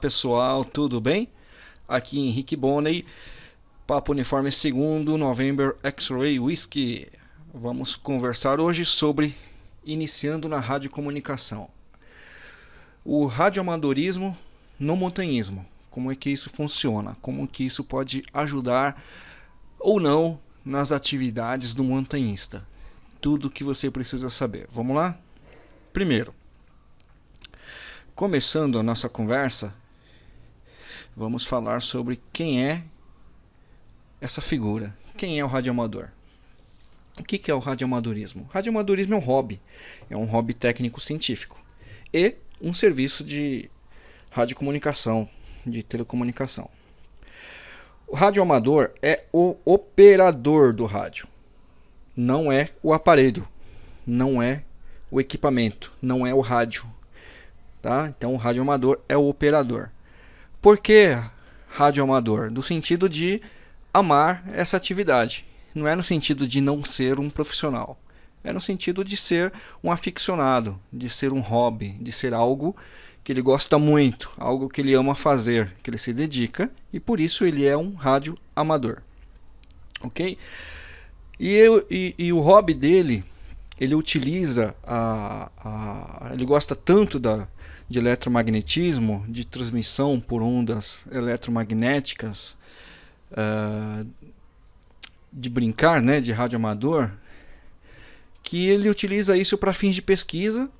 Pessoal, tudo bem? Aqui Henrique Bonney, Papo Uniforme 2 November X-Ray Whiskey. Vamos conversar hoje sobre iniciando na radiocomunicação. O radioamadorismo no montanhismo. Como é que isso funciona? Como que isso pode ajudar ou não nas atividades do montanhista? Tudo o que você precisa saber. Vamos lá? Primeiro, Começando a nossa conversa, vamos falar sobre quem é essa figura. Quem é o radioamador? O que é o radioamadorismo? O radioamadorismo é um hobby, é um hobby técnico-científico e um serviço de radiocomunicação, de telecomunicação. O radioamador é o operador do rádio, não é o aparelho, não é o equipamento, não é o rádio, Tá? Então o rádio amador é o operador. Por que rádio amador? No sentido de amar essa atividade. Não é no sentido de não ser um profissional. É no sentido de ser um aficionado, de ser um hobby, de ser algo que ele gosta muito, algo que ele ama fazer, que ele se dedica e por isso ele é um rádio amador. Ok? E, eu, e, e o hobby dele, ele utiliza, a, a, ele gosta tanto da, de eletromagnetismo, de transmissão por ondas eletromagnéticas, uh, de brincar, né, de rádio amador, que ele utiliza isso para fins de pesquisa,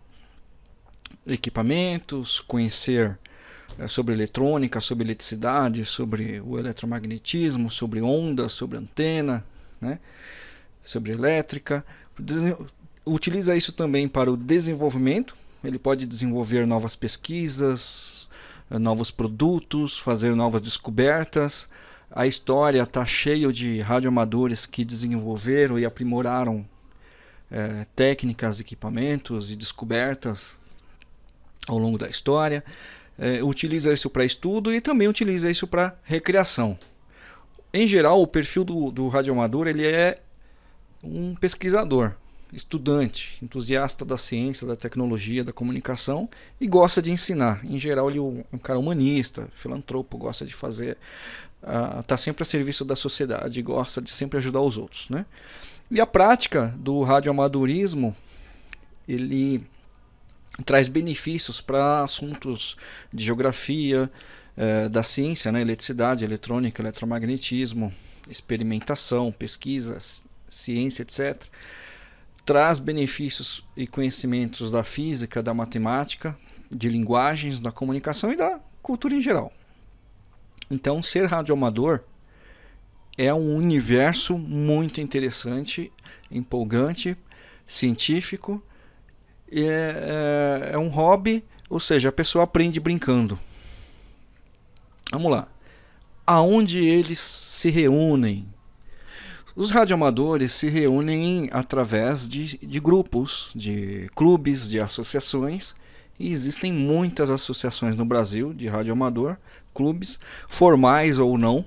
equipamentos, conhecer uh, sobre eletrônica, sobre eletricidade, sobre o eletromagnetismo, sobre ondas, sobre antena, né, sobre elétrica. Utiliza isso também para o desenvolvimento ele pode desenvolver novas pesquisas, eh, novos produtos, fazer novas descobertas. A história está cheia de radioamadores que desenvolveram e aprimoraram é, técnicas, equipamentos e descobertas ao longo da história. É, utiliza isso para estudo e também utiliza isso para recreação. Em geral, o perfil do, do radioamador ele é um pesquisador estudante, entusiasta da ciência, da tecnologia, da comunicação e gosta de ensinar. Em geral, ele é um cara humanista, filantropo, gosta de fazer, está uh, sempre a serviço da sociedade, gosta de sempre ajudar os outros. Né? E a prática do radioamadorismo, ele traz benefícios para assuntos de geografia, eh, da ciência, né? eletricidade, eletrônica, eletromagnetismo, experimentação, pesquisas, ciência, etc traz benefícios e conhecimentos da física, da matemática, de linguagens, da comunicação e da cultura em geral. Então, ser radioamador é um universo muito interessante, empolgante, científico, é, é, é um hobby, ou seja, a pessoa aprende brincando. Vamos lá. Aonde eles se reúnem os radioamadores se reúnem através de, de grupos, de clubes, de associações, e existem muitas associações no Brasil de radioamador, clubes, formais ou não,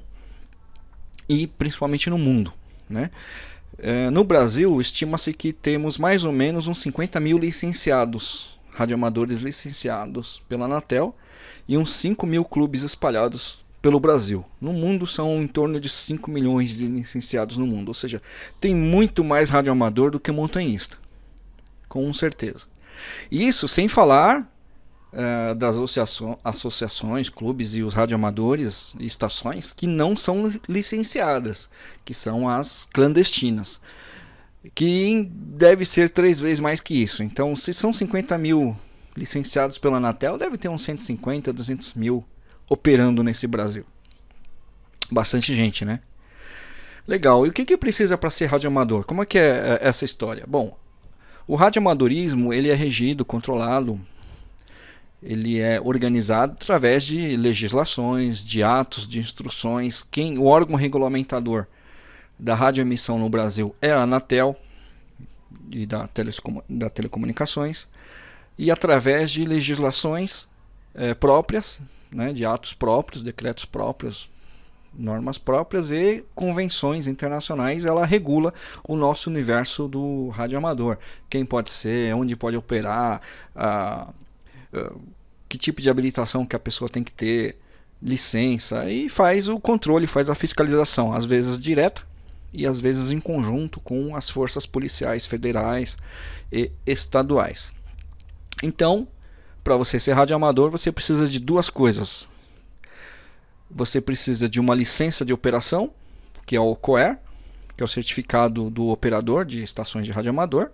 e principalmente no mundo. Né? É, no Brasil, estima-se que temos mais ou menos uns 50 mil licenciados, radioamadores licenciados pela Anatel, e uns 5 mil clubes espalhados pelo Brasil. No mundo são em torno de 5 milhões de licenciados no mundo, ou seja, tem muito mais radioamador do que montanhista, com certeza. Isso sem falar uh, das associações, clubes e os radioamadores e estações que não são licenciadas, que são as clandestinas, que deve ser três vezes mais que isso. Então, se são 50 mil licenciados pela Anatel, deve ter uns 150, 200 mil operando nesse Brasil. Bastante gente, né? Legal. E o que, que precisa para ser radioamador? Como é que é, é essa história? Bom, o radioamadorismo ele é regido, controlado, ele é organizado através de legislações, de atos, de instruções. Quem, o órgão regulamentador da radioemissão no Brasil é a Anatel e da, da telecomunicações e através de legislações é, próprias né, de atos próprios, decretos próprios, normas próprias e convenções internacionais, ela regula o nosso universo do radioamador. Quem pode ser, onde pode operar, a, que tipo de habilitação que a pessoa tem que ter, licença, e faz o controle, faz a fiscalização, às vezes direta e às vezes em conjunto com as forças policiais federais e estaduais. Então, para você ser radioamador, você precisa de duas coisas. Você precisa de uma licença de operação, que é o COER, que é o certificado do operador de estações de radioamador,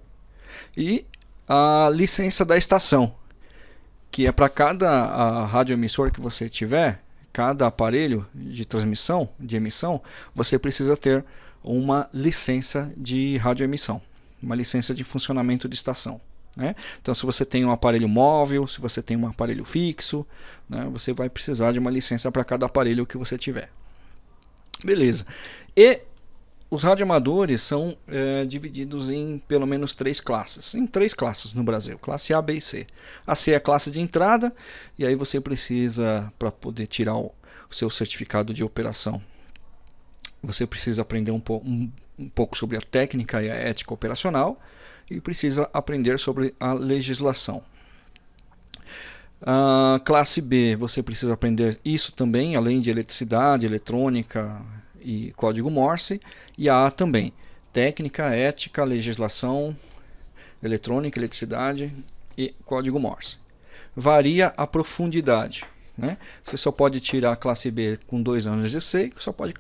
e a licença da estação, que é para cada radioemissor que você tiver, cada aparelho de transmissão, de emissão, você precisa ter uma licença de radioemissão, uma licença de funcionamento de estação. Né? Então, se você tem um aparelho móvel, se você tem um aparelho fixo, né, você vai precisar de uma licença para cada aparelho que você tiver. Beleza. E os radioamadores são é, divididos em pelo menos três classes. Em três classes no Brasil: classe A, B e C. A C é a classe de entrada, e aí você precisa, para poder tirar o, o seu certificado de operação, você precisa aprender um, po um, um pouco sobre a técnica e a ética operacional e precisa aprender sobre a legislação. A classe B, você precisa aprender isso também, além de eletricidade, eletrônica e código Morse. E a A também, técnica, ética, legislação, eletrônica, eletricidade e código Morse. Varia a profundidade. Né? Você só pode tirar a classe B com dois anos de C, só pode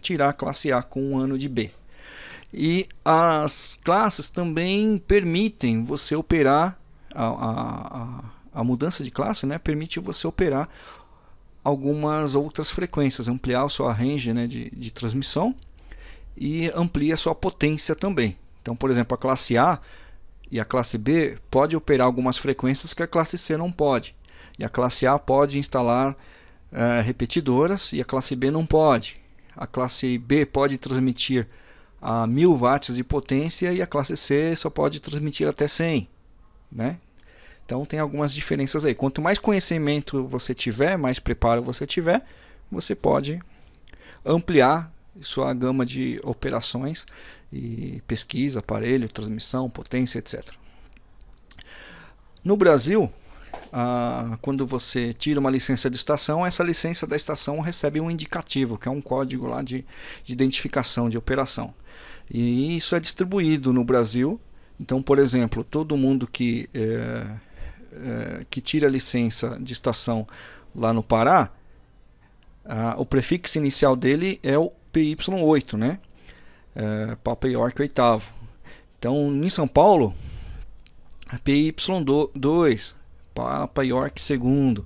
tirar a classe A com um ano de B. E as classes também permitem você operar a, a, a mudança de classe, né, permite você operar algumas outras frequências, ampliar o seu range né, de, de transmissão e amplia a sua potência também. Então, por exemplo, a classe A e a classe B pode operar algumas frequências que a classe C não pode. E a classe A pode instalar uh, repetidoras e a classe B não pode. A classe B pode transmitir a 1000 watts de potência e a classe C só pode transmitir até 100, né? Então tem algumas diferenças aí. Quanto mais conhecimento você tiver, mais preparo você tiver, você pode ampliar sua gama de operações e pesquisa, aparelho, transmissão, potência, etc. No Brasil, ah, quando você tira uma licença de estação, essa licença da estação recebe um indicativo, que é um código lá de, de identificação de operação. E isso é distribuído no Brasil. Então, por exemplo, todo mundo que, é, é, que tira licença de estação lá no Pará, a, o prefixo inicial dele é o PY8, né? É, Papa York oitavo. Então, em São Paulo, PY2, Papa York segundo.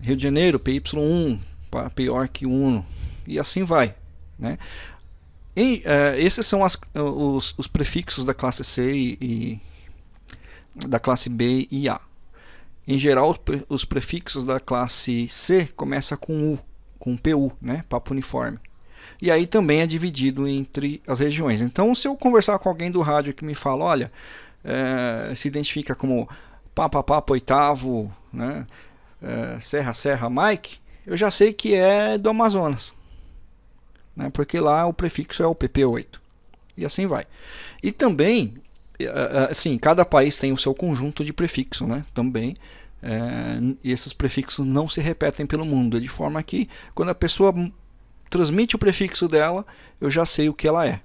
Rio de Janeiro, PY1, Papa York 1, e assim vai. Né? E, uh, esses são as, os, os, prefixos da classe C e, e, da classe B e A. Em geral, os prefixos da classe C começam com U, com PU, né? Papo uniforme. E aí também é dividido entre as regiões. Então, se eu conversar com alguém do rádio que me fala, olha, é, se identifica como Papa Papa oitavo, né? É, Serra Serra Mike, eu já sei que é do Amazonas né? porque lá o prefixo é o PP8 e assim vai. E também, é, é, assim, cada país tem o seu conjunto de prefixo, né? Também. É, esses prefixos não se repetem pelo mundo, de forma que quando a pessoa transmite o prefixo dela, eu já sei o que ela é,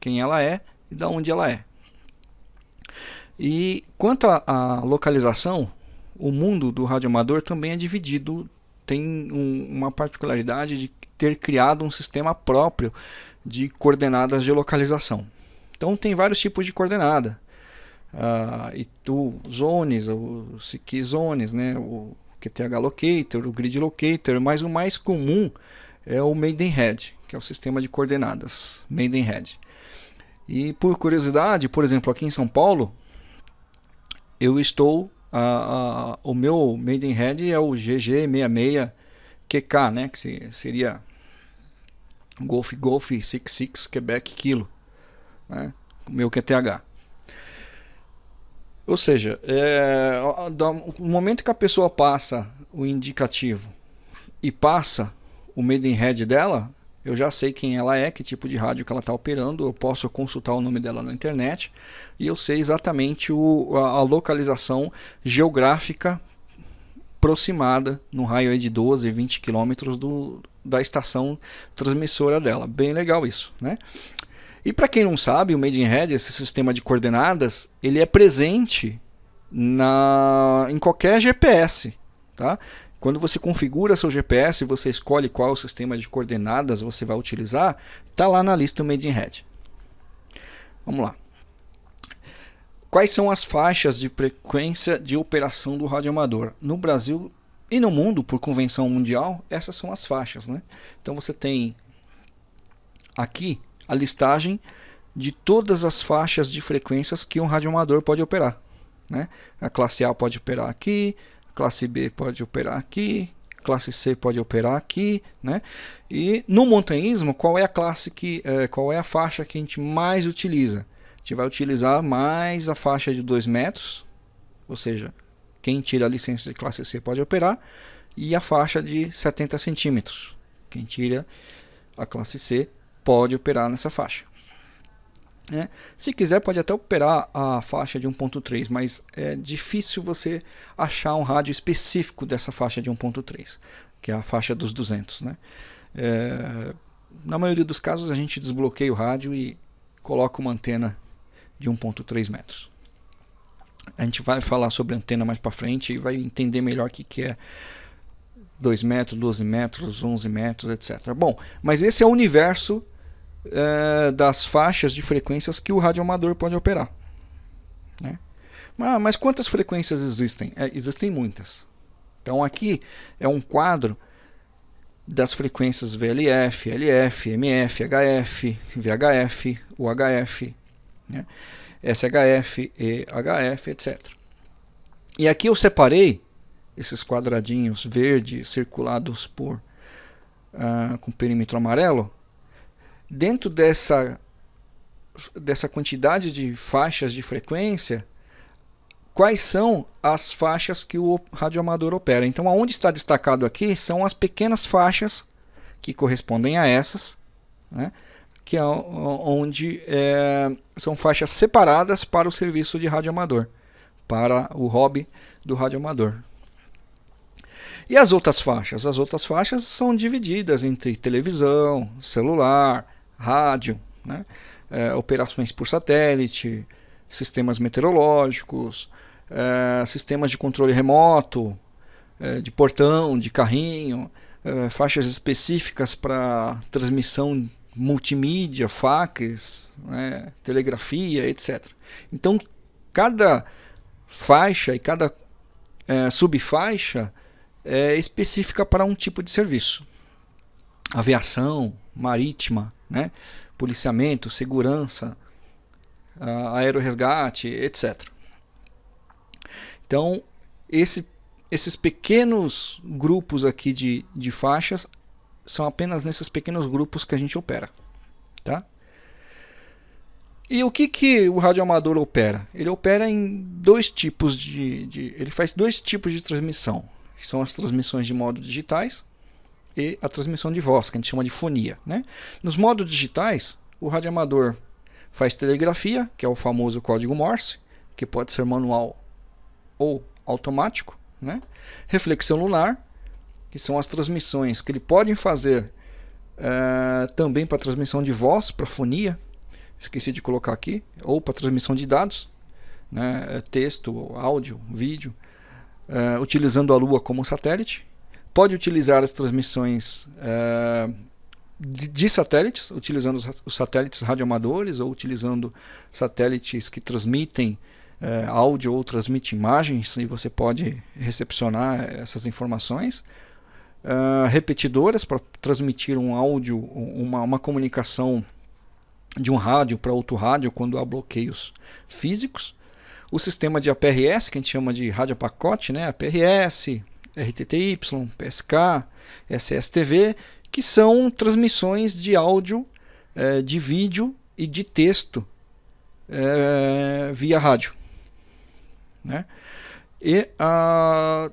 quem ela é e de onde ela é. E quanto à localização, o mundo do radioamador também é dividido, tem um, uma particularidade de ter criado um sistema próprio de coordenadas de localização. Então tem vários tipos de coordenada. Uh, e tu zones, o Siki zones, né, o QTH locator, o grid locator, mas o mais comum é o Maidenhead, que é o sistema de coordenadas Maidenhead. E por curiosidade, por exemplo, aqui em São Paulo, eu estou uh, uh, o meu Maidenhead é o GG66QK, né, que seria Golf Golf 66 Quebec Kilo, né? meu QTH. Ou seja, é, no momento que a pessoa passa o indicativo e passa o Maidenhead dela, eu já sei quem ela é, que tipo de rádio que ela está operando, eu posso consultar o nome dela na internet e eu sei exatamente o, a, a localização geográfica aproximada no raio de 12, 20 quilômetros da estação transmissora dela. Bem legal isso, né? E para quem não sabe, o Made in Red, esse sistema de coordenadas, ele é presente na, em qualquer GPS. Tá? Quando você configura seu GPS, você escolhe qual sistema de coordenadas você vai utilizar, está lá na lista Made in Red. Vamos lá. Quais são as faixas de frequência de operação do radioamador? No Brasil e no mundo, por convenção mundial, essas são as faixas. Né? Então você tem aqui a listagem de todas as faixas de frequências que um radioamador pode operar. Né? A classe A pode operar aqui, classe B pode operar aqui, classe C pode operar aqui, né? E no montanhismo, qual é a classe que, é, qual é a faixa que a gente mais utiliza? A gente vai utilizar mais a faixa de 2 metros, ou seja, quem tira a licença de classe C pode operar, e a faixa de 70 centímetros. Quem tira a classe C pode operar nessa faixa. Né? Se quiser pode até operar a faixa de 1.3, mas é difícil você achar um rádio específico dessa faixa de 1.3, que é a faixa dos 200. Né? É, na maioria dos casos a gente desbloqueia o rádio e coloca uma antena de 1.3 metros. A gente vai falar sobre antena mais para frente e vai entender melhor o que, que é 2 metros, 12 metros, 11 metros, etc. Bom, mas esse é o universo é, das faixas de frequências que o radioamador pode operar. Né? Mas, mas, quantas frequências existem? É, existem muitas. Então aqui é um quadro das frequências VLF, LF, MF, HF, VHF, UHF, né? SHF, EHF, etc. E aqui eu separei esses quadradinhos verdes circulados por uh, com perímetro amarelo dentro dessa, dessa quantidade de faixas de frequência, quais são as faixas que o radioamador opera. Então, aonde está destacado aqui são as pequenas faixas que correspondem a essas, né? que é onde é, são faixas separadas para o serviço de radioamador, para o hobby do radioamador. E as outras faixas? As outras faixas são divididas entre televisão, celular, rádio, né? é, operações por satélite, sistemas meteorológicos, é, sistemas de controle remoto, é, de portão, de carrinho, é, faixas específicas para transmissão multimídia, fax, né? telegrafia, etc. Então, cada faixa e cada é, subfaixa é específica para um tipo de serviço. Aviação, marítima, né? policiamento, segurança, aeroresgate, etc. Então, esse, esses pequenos grupos aqui de, de faixas são apenas nesses pequenos grupos que a gente opera. Tá? E o que, que o radioamador opera? Ele opera em dois tipos de, de. Ele faz dois tipos de transmissão. Que são as transmissões de modo digitais e a transmissão de voz, que a gente chama de fonia. Né? Nos modos digitais, o radioamador faz telegrafia, que é o famoso código Morse, que pode ser manual ou automático. Né? Reflexão lunar, que são as transmissões que ele pode fazer é, também para transmissão de voz, para fonia, esqueci de colocar aqui, ou para transmissão de dados, né? texto, áudio, vídeo, é, utilizando a Lua como satélite pode utilizar as transmissões uh, de, de, satélites, utilizando os, os, satélites radioamadores ou utilizando satélites que transmitem uh, áudio ou transmitem imagens e você pode recepcionar essas informações. Uh, repetidoras para transmitir um áudio, uma, uma comunicação de um rádio para outro rádio quando há bloqueios físicos. O sistema de APRS, que a gente chama de rádio pacote, né? APRS, RTTY, PSK, SSTV, que são transmissões de áudio, é, de vídeo e de texto é, via rádio. Né? E, a,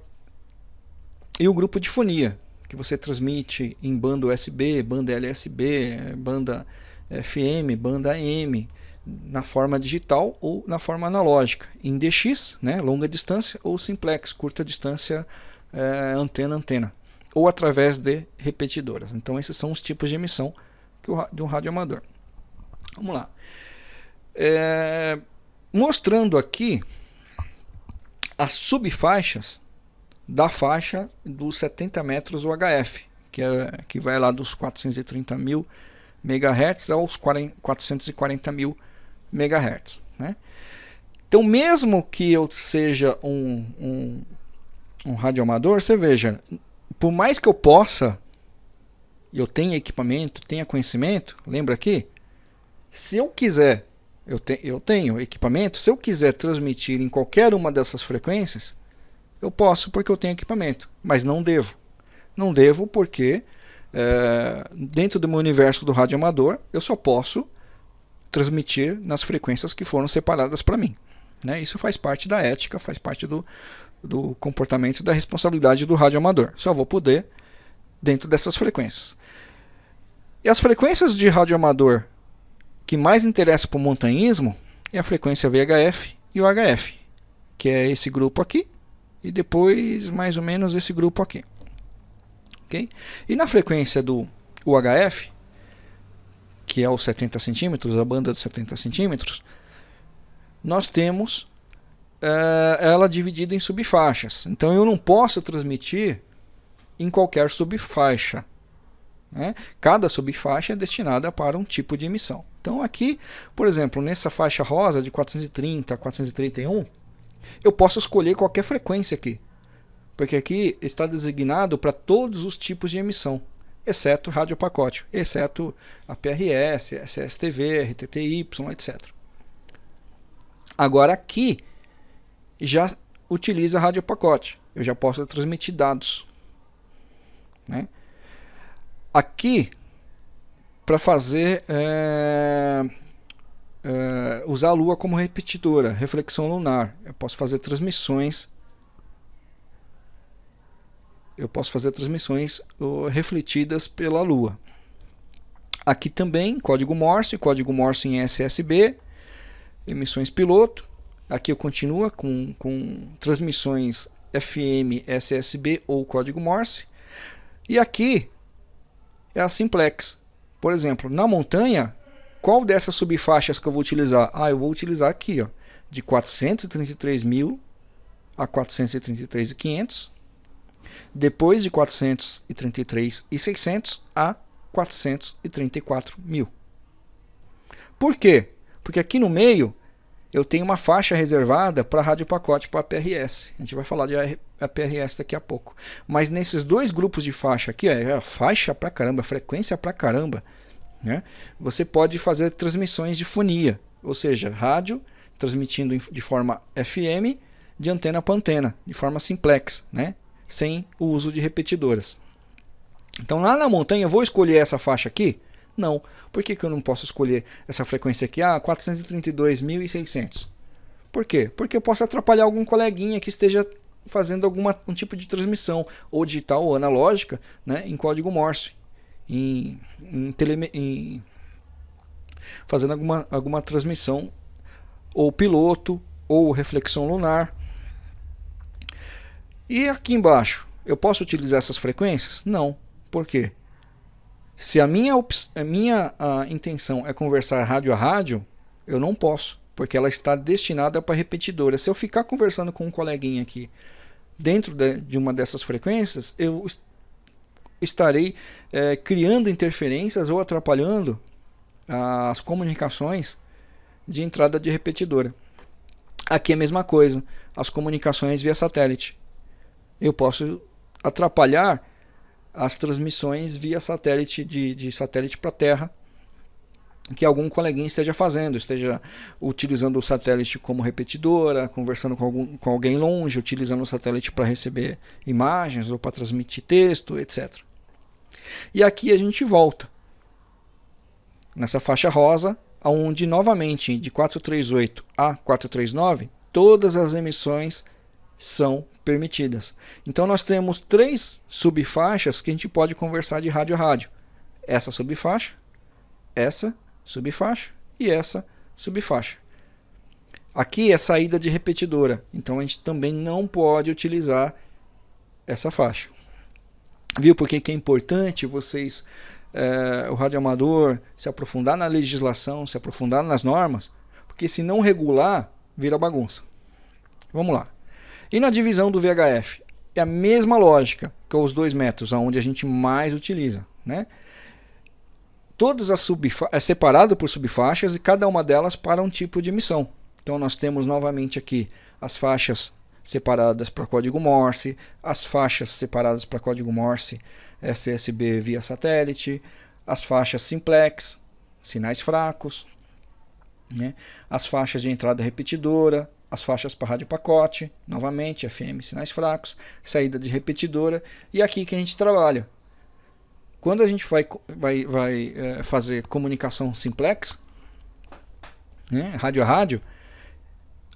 e o grupo de fonia, que você transmite em banda USB, banda LSB, banda FM, banda AM, na forma digital ou na forma analógica, em DX, né, longa distância, ou simplex, curta distância é, antena antena ou através de repetidoras. Então esses são os tipos de emissão que o, de um rádio amador. Vamos lá. É, mostrando aqui as subfaixas da faixa dos 70 metros UHF, que, é, que vai lá dos 430 mil MHz aos 40, 440 mil MHz. Né? Então, mesmo que eu seja um, um, um radioamador, você veja, por mais que eu possa, eu tenha equipamento, tenha conhecimento, lembra aqui? Se eu quiser, eu, te, eu tenho equipamento, se eu quiser transmitir em qualquer uma dessas frequências, eu posso porque eu tenho equipamento, mas não devo. Não devo porque é, dentro do meu universo do rádio amador eu só posso transmitir nas frequências que foram separadas para mim. Né? Isso faz parte da ética, faz parte do, do comportamento da responsabilidade do rádio amador. Só vou poder dentro dessas frequências. E as frequências de rádio amador que mais interessam para o montanhismo é a frequência VHF e o HF, que é esse grupo aqui, e depois mais ou menos esse grupo aqui. Okay? E na frequência do UHF, que é os 70 centímetros, a banda dos 70 centímetros, nós temos é, ela dividida em subfaixas. Então eu não posso transmitir em qualquer subfaixa. Né? Cada subfaixa é destinada para um tipo de emissão. Então aqui, por exemplo, nessa faixa rosa de 430 a 431, eu posso escolher qualquer frequência aqui, porque aqui está designado para todos os tipos de emissão, exceto rádio pacote, exceto a PRS, SSTV, RTTY, etc. Agora aqui já utiliza rádio pacote, eu já posso transmitir dados. Né? Aqui, para fazer é, uh, usar a Lua como repetidora, reflexão lunar. Eu posso fazer transmissões. Eu posso fazer transmissões refletidas pela Lua. Aqui também código Morse, código Morse em SSB, emissões piloto. Aqui eu continuo com, com transmissões FM, SSB ou código Morse. E aqui é a simplex. Por exemplo, na montanha qual dessas subfaixas que eu vou utilizar? Ah, eu vou utilizar aqui, ó, de 433.000 a 433.500, depois de 433.600 a 434.000. Por quê? Porque aqui no meio eu tenho uma faixa reservada para rádio pacote para PRS. A gente vai falar de PRS daqui a pouco. Mas nesses dois grupos de faixa aqui, é faixa para caramba, frequência para caramba. Né? Você pode fazer transmissões de fonia, ou seja, rádio transmitindo de forma FM de antena para antena, de forma simplex, né? sem o uso de repetidoras. Então lá na montanha eu vou escolher essa faixa aqui? Não. Por que, que eu não posso escolher essa frequência aqui? Ah, 432.600. Por quê? Porque eu posso atrapalhar algum coleguinha que esteja fazendo algum um tipo de transmissão, ou digital ou analógica, né, em código Morse em, em, tele, em fazendo alguma, alguma transmissão ou piloto ou reflexão lunar. E aqui embaixo, eu posso utilizar essas frequências? Não. Por quê? Se a minha, a minha a intenção é conversar rádio a rádio, eu não posso, porque ela está destinada para repetidora. Se eu ficar conversando com um coleguinha aqui dentro de, uma dessas frequências, eu estarei é, criando interferências ou atrapalhando as comunicações de entrada de repetidora. Aqui é a mesma coisa, as comunicações via satélite. Eu posso atrapalhar as transmissões via satélite, de, de satélite para Terra, que algum coleguinha esteja fazendo, esteja utilizando o satélite como repetidora, conversando com, algum, com alguém longe, utilizando o satélite para receber imagens ou para transmitir texto, etc. E aqui a gente volta nessa faixa rosa, onde novamente de 438 a 439 todas as emissões são permitidas. Então nós temos três subfaixas que a gente pode conversar de rádio a rádio. Essa subfaixa, essa subfaixa e essa subfaixa. Aqui é saída de repetidora, então a gente também não pode utilizar essa faixa. Viu por que é importante vocês, é, o radioamador, se aprofundar na legislação, se aprofundar nas normas? Porque se não regular, vira bagunça. Vamos lá. E na divisão do VHF? É a mesma lógica que os dois métodos, onde a gente mais utiliza. Né? Todas as é separado por subfaixas e cada uma delas para um tipo de emissão. Então nós temos novamente aqui as faixas separadas para código Morse, as faixas separadas para código Morse SSB via satélite, as faixas simplex, sinais fracos, né? as faixas de entrada repetidora, as faixas para rádio pacote, novamente FM sinais fracos, saída de repetidora e aqui que a gente trabalha. Quando a gente vai, vai, vai é, fazer comunicação simplex, né? rádio a rádio,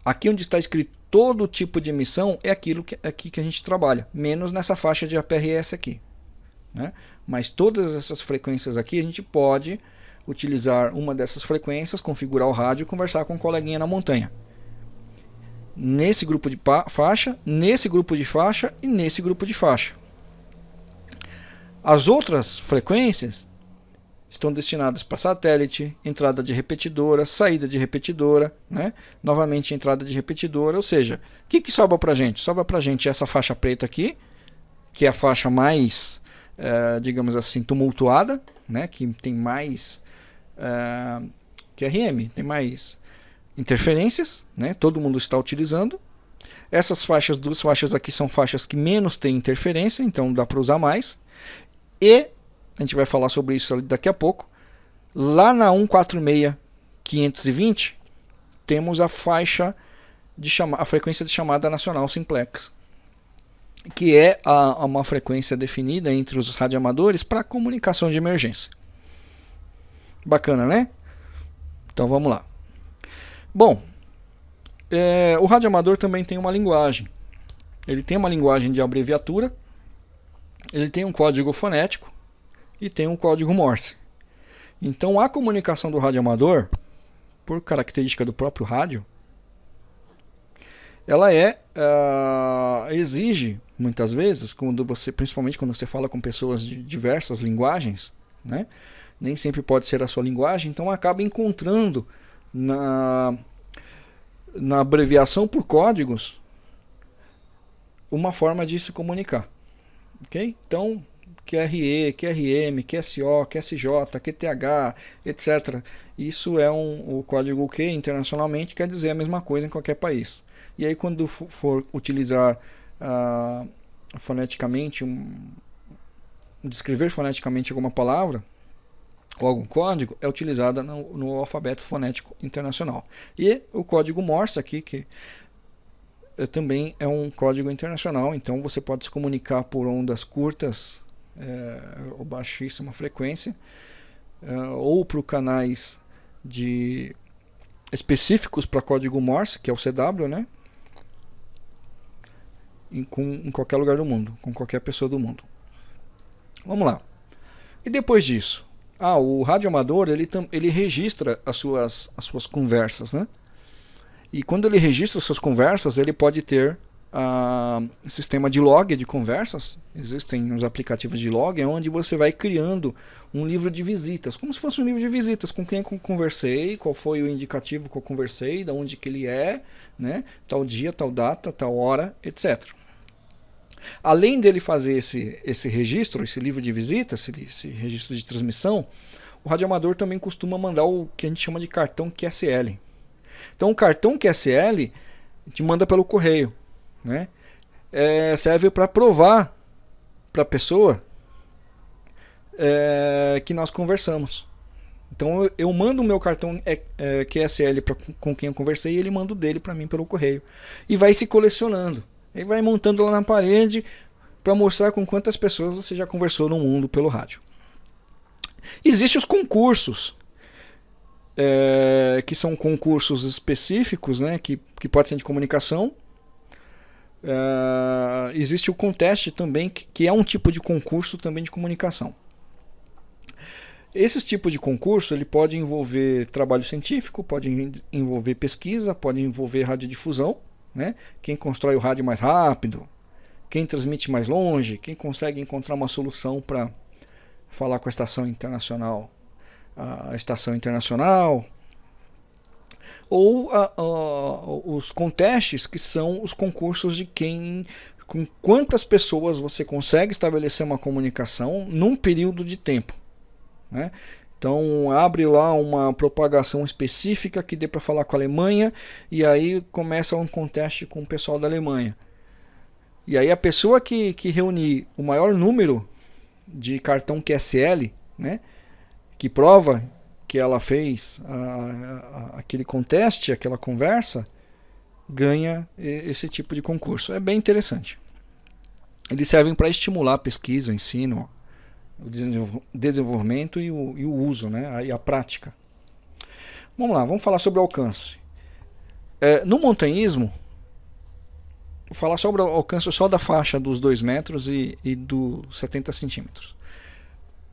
aqui onde está escrito todo tipo de emissão é aquilo que, aqui que a gente trabalha, menos nessa faixa de APRS aqui. Né? Mas todas essas frequências aqui a gente pode utilizar uma dessas frequências, configurar o rádio e conversar com um coleguinha na montanha. Nesse grupo de faixa, nesse grupo de faixa e nesse grupo de faixa. As outras frequências estão destinadas para satélite, entrada de repetidora, saída de repetidora, né? novamente entrada de repetidora, ou seja, o que, que sobra para a gente? Sobra para a gente essa faixa preta aqui, que é a faixa mais, é, digamos assim, tumultuada, né? que tem mais é, que RM, tem mais interferências, né? todo mundo está utilizando. Essas faixas, duas faixas aqui são faixas que menos têm interferência, então dá para usar mais. E a gente vai falar sobre isso daqui a pouco. Lá na 146.520 temos a faixa de chama a frequência de chamada nacional simplex, que é a, uma frequência definida entre os radioamadores para comunicação de emergência. Bacana, né? Então vamos lá. Bom, é, o radioamador também tem uma linguagem. Ele tem uma linguagem de abreviatura, ele tem um código fonético, e tem um código Morse. Então a comunicação do rádio amador, por característica do próprio rádio, ela é uh, exige muitas vezes quando você, principalmente quando você fala com pessoas de diversas linguagens, né? Nem sempre pode ser a sua linguagem, então acaba encontrando na na abreviação por códigos uma forma de se comunicar, ok? Então QRE, QRM, QSO, QSJ, QTH, etc. Isso é um, o código Q internacionalmente quer dizer a mesma coisa em qualquer país. E aí quando for utilizar uh, foneticamente, um, descrever foneticamente alguma palavra, ou algum código, é utilizada no, no alfabeto fonético internacional. E o código Morse aqui, que é, também é um código internacional, então você pode se comunicar por ondas curtas é, ou baixíssima frequência, é, ou para canais de específicos para código Morse, que é o CW, né? Em, com, em qualquer lugar do mundo, com qualquer pessoa do mundo. Vamos lá. E depois disso? Ah, o radioamador ele, ele registra as suas, as suas conversas, né? E quando ele registra as suas conversas, ele pode ter uh, sistema de log de conversas. Existem os aplicativos de log, é onde você vai criando um livro de visitas, como se fosse um livro de visitas, com quem eu conversei, qual foi o indicativo que eu conversei, de onde que ele é, né? tal dia, tal data, tal hora, etc. Além dele fazer esse, esse registro, esse livro de visitas, esse, esse registro de transmissão, o radioamador também costuma mandar o que a gente chama de cartão QSL. Então o cartão QSL te manda pelo correio né? É, serve para provar para a pessoa é, que nós conversamos. Então eu, eu mando o meu cartão é, é, QSL pra, com quem eu conversei e ele manda o dele para mim pelo correio. E vai se colecionando. E vai montando lá na parede para mostrar com quantas pessoas você já conversou no mundo pelo rádio. Existem os concursos, é, que são concursos específicos, né, que, que pode ser de comunicação, Uh, existe o conteste também, que, que é um tipo de concurso também de comunicação. Esse tipo de concurso ele pode envolver trabalho científico, pode envolver pesquisa, pode envolver radiodifusão, né? quem constrói o rádio mais rápido, quem transmite mais longe, quem consegue encontrar uma solução para falar com a estação internacional, a estação internacional, ou a, a, os contestes que são os concursos de quem com quantas pessoas você consegue estabelecer uma comunicação num período de tempo. Né? Então abre lá uma propagação específica que dê para falar com a Alemanha e aí começa um conteste com o pessoal da Alemanha. E aí a pessoa que, que reunir o maior número de cartão QSL, né, que prova que ela fez a, a, aquele conteste, aquela conversa, ganha esse tipo de concurso. É bem interessante. Eles servem para estimular a pesquisa, o ensino, o desenvolvimento e o, e o uso, né? e a prática. Vamos lá, vamos falar sobre o alcance. É, no montanhismo, vou falar sobre o alcance só da faixa dos 2 metros e, e dos 70 centímetros.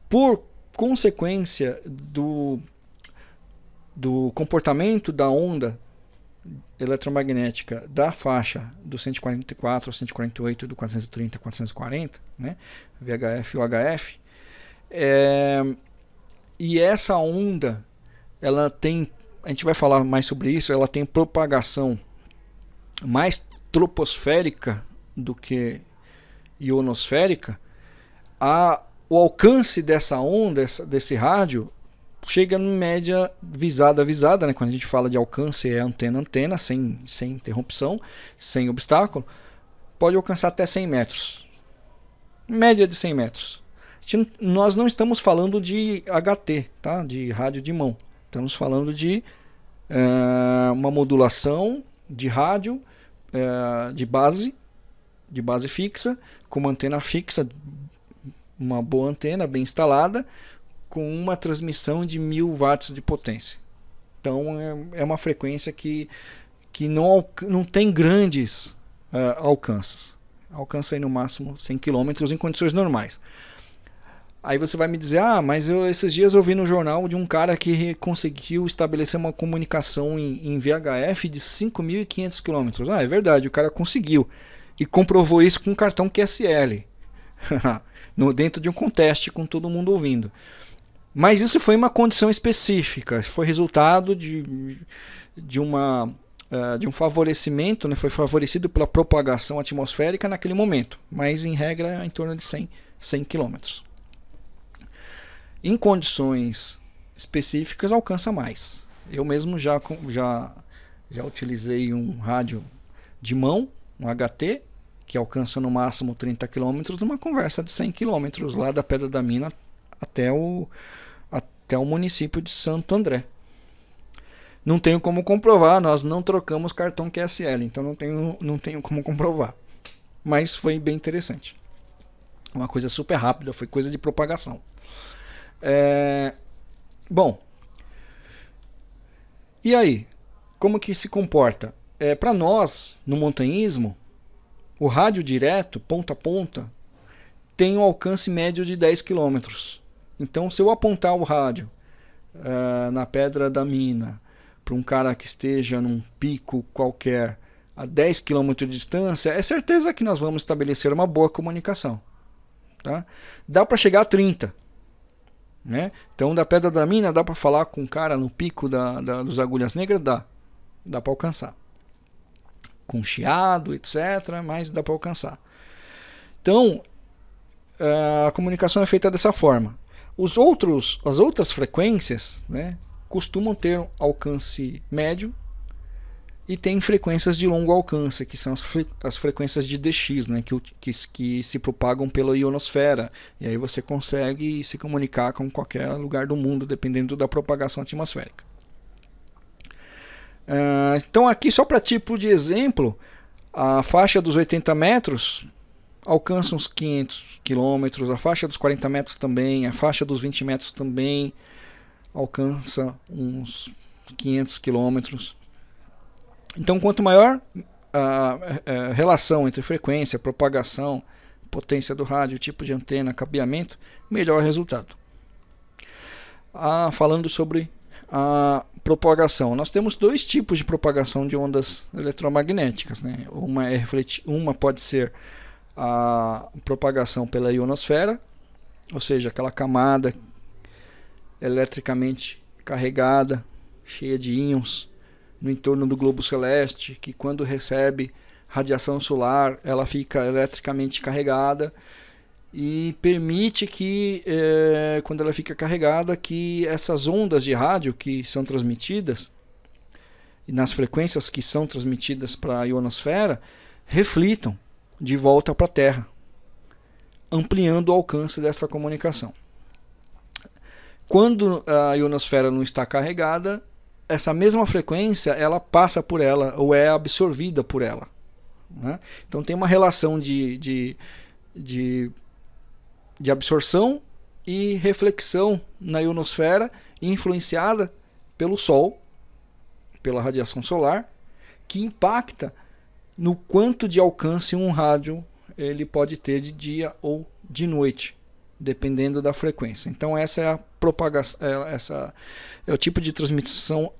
Por consequência do, do comportamento da onda eletromagnética da faixa do 144 ao 148 do 430 440, né, VHF e UHF, é, e essa onda, ela tem, a gente vai falar mais sobre isso, ela tem propagação mais troposférica do que ionosférica. A, o alcance dessa onda, desse rádio, chega em média visada visada, né? quando a gente fala de alcance é antena antena, sem, sem interrupção, sem obstáculo, pode alcançar até 100 metros. Média de 100 metros nós não estamos falando de HT, tá? de rádio de mão. Estamos falando de é, uma modulação de rádio é, de base, de base fixa, com uma antena fixa, uma boa antena bem instalada, com uma transmissão de 1000 watts de potência. Então é, é uma frequência que, que não, não tem grandes uh, alcances. Alcança aí no máximo 100 km em condições normais. Aí você vai me dizer, ah, mas eu, esses dias eu vi no jornal de um cara que conseguiu estabelecer uma comunicação em, em VHF de 5.500 km. Ah, é verdade, o cara conseguiu. E comprovou isso com um cartão QSL. no, dentro de um conteste com todo mundo ouvindo. Mas isso foi uma condição específica, foi resultado de, de, uma, uh, de um favorecimento, né? foi favorecido pela propagação atmosférica naquele momento, mas em regra em torno de 100, 100 km em condições específicas alcança mais. Eu mesmo já, já, já utilizei um rádio de mão, um HT, que alcança no máximo 30 km numa conversa de 100 km lá da Pedra da Mina até o, até o município de Santo André. Não tenho como comprovar, nós não trocamos cartão QSL, então não tenho, não tenho como comprovar. Mas foi bem interessante. Uma coisa super rápida, foi coisa de propagação. É... Bom, e aí? Como que se comporta? É, Para nós, no montanhismo, o rádio direto, ponta a ponta, tem um alcance médio de 10 km. Então, se eu apontar o rádio uh, na pedra da mina para um cara que esteja num pico qualquer a 10 km de distância, é certeza que nós vamos estabelecer uma boa comunicação. Tá? Dá para chegar a 30 né? Então da Pedra da Mina dá para falar com o cara no pico da, da, dos Agulhas Negras? Dá. Dá para alcançar. Com chiado, etc. Mas dá para alcançar. Então eh, a comunicação é feita dessa forma. Os outros, as outras frequências né, costumam ter alcance médio e tem frequências de longo alcance, que são as, fre as frequências de DX, né, que, que, que, se propagam pela ionosfera. E aí você consegue se comunicar com qualquer lugar do mundo, dependendo da propagação atmosférica. Uh, então aqui, só para tipo de exemplo, a faixa dos 80 metros alcança uns 500 quilômetros, a faixa dos 40 metros também, a faixa dos 20 metros também alcança uns 500 quilômetros. Então, quanto maior a, a, relação entre frequência, propagação, potência do rádio, tipo de antena, cabeamento, melhor resultado. Ah, falando sobre a propagação, nós temos dois tipos de propagação de ondas eletromagnéticas. Né? Uma, é uma pode ser a propagação pela ionosfera, ou seja, aquela camada eletricamente carregada, cheia de íons no entorno do globo celeste, que quando recebe radiação solar, ela fica eletricamente carregada e permite que, é, quando ela fica carregada, que essas ondas de rádio que são transmitidas, nas frequências que são transmitidas para a ionosfera, reflitam de volta para a Terra, ampliando o alcance dessa comunicação. Quando a ionosfera não está carregada, essa mesma frequência ela passa por ela ou é absorvida por ela. Né? Então tem uma relação de, de, de, de absorção e reflexão na ionosfera influenciada pelo Sol, pela radiação solar, que impacta no quanto de alcance um rádio ele pode ter de dia ou de noite, dependendo da frequência. Então essa é a propagação, é, essa é o tipo de transmissão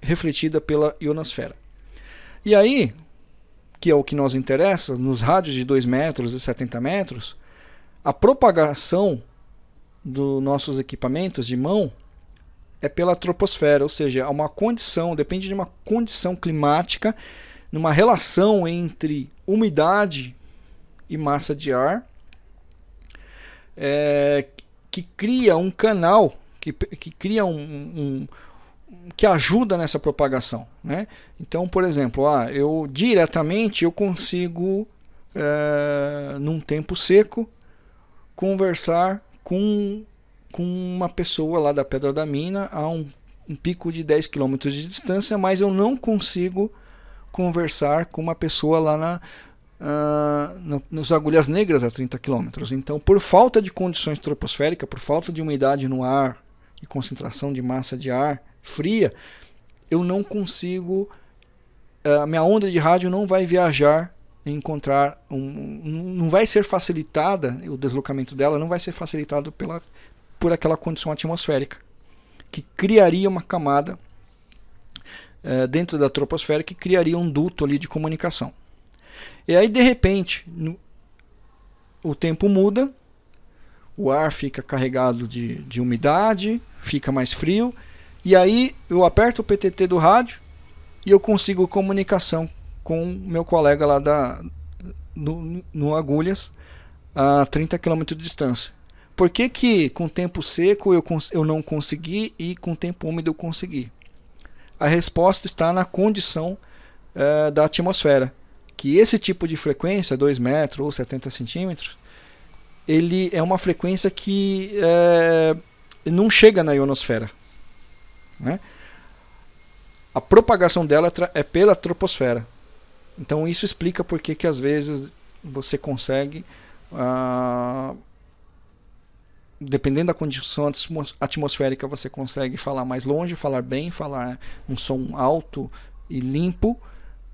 refletida pela ionosfera. E aí, que é o que nos interessa, nos rádios de 2 metros e 70 metros, a propagação dos nossos equipamentos de mão é pela troposfera, ou seja, é uma condição, depende de uma condição climática, numa relação entre umidade e massa de ar, é, que cria um canal, que, que cria um, um, que ajuda nessa propagação. Né? Então, por exemplo, ah, eu diretamente eu consigo, é, num tempo seco, conversar com, com uma pessoa lá da Pedra da Mina a um, um pico de 10 km de distância, mas eu não consigo conversar com uma pessoa lá na, uh, no, nos agulhas negras a 30 km. Então, por falta de condições troposféricas, por falta de umidade no ar e concentração de massa de ar fria, eu não consigo, a uh, minha onda de rádio não vai viajar e encontrar, um, não vai ser facilitada, o deslocamento dela não vai ser facilitado pela, por aquela condição atmosférica, que criaria uma camada uh, dentro da troposfera que criaria um duto ali de comunicação. E aí, de repente, no, o tempo muda, o ar fica carregado de, de umidade, fica mais frio, e aí eu aperto o PTT do rádio e eu consigo comunicação com meu colega lá da, no, no Agulhas a 30 km de distância. Por que, que com tempo seco eu, eu não consegui e com tempo úmido eu consegui? A resposta está na condição uh, da atmosfera que esse tipo de frequência, 2 metros ou 70 centímetros, ele é uma frequência que é, não chega na ionosfera. Né? A propagação dela é pela troposfera. Então isso explica por que às vezes você consegue, ah, dependendo da condição atmosférica, você consegue falar mais longe, falar bem, falar um som alto e limpo,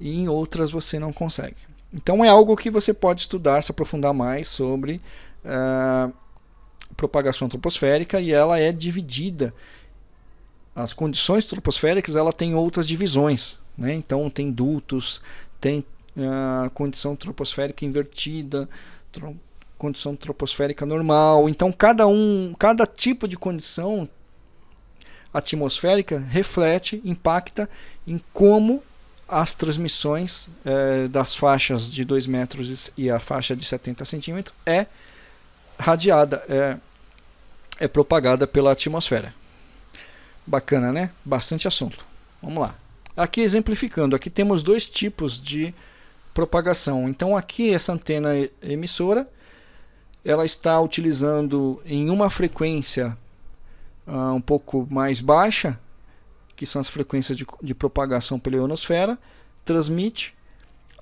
e em outras você não consegue. Então é algo que você pode estudar, se aprofundar mais sobre uh, propagação troposférica e ela é dividida. As condições troposféricas ela tem outras divisões, né? então tem dutos, tem uh, condição troposférica invertida, tro condição troposférica normal. Então cada um, cada tipo de condição atmosférica reflete, impacta em como as transmissões é, das faixas de 2 metros e a faixa de 70 centímetros é radiada, é, é propagada pela atmosfera. Bacana, né? Bastante assunto. Vamos lá. Aqui exemplificando, aqui temos dois tipos de propagação. Então aqui essa antena emissora, ela está utilizando em uma frequência uh, um pouco mais baixa, que são as frequências de, de propagação pela ionosfera, transmite.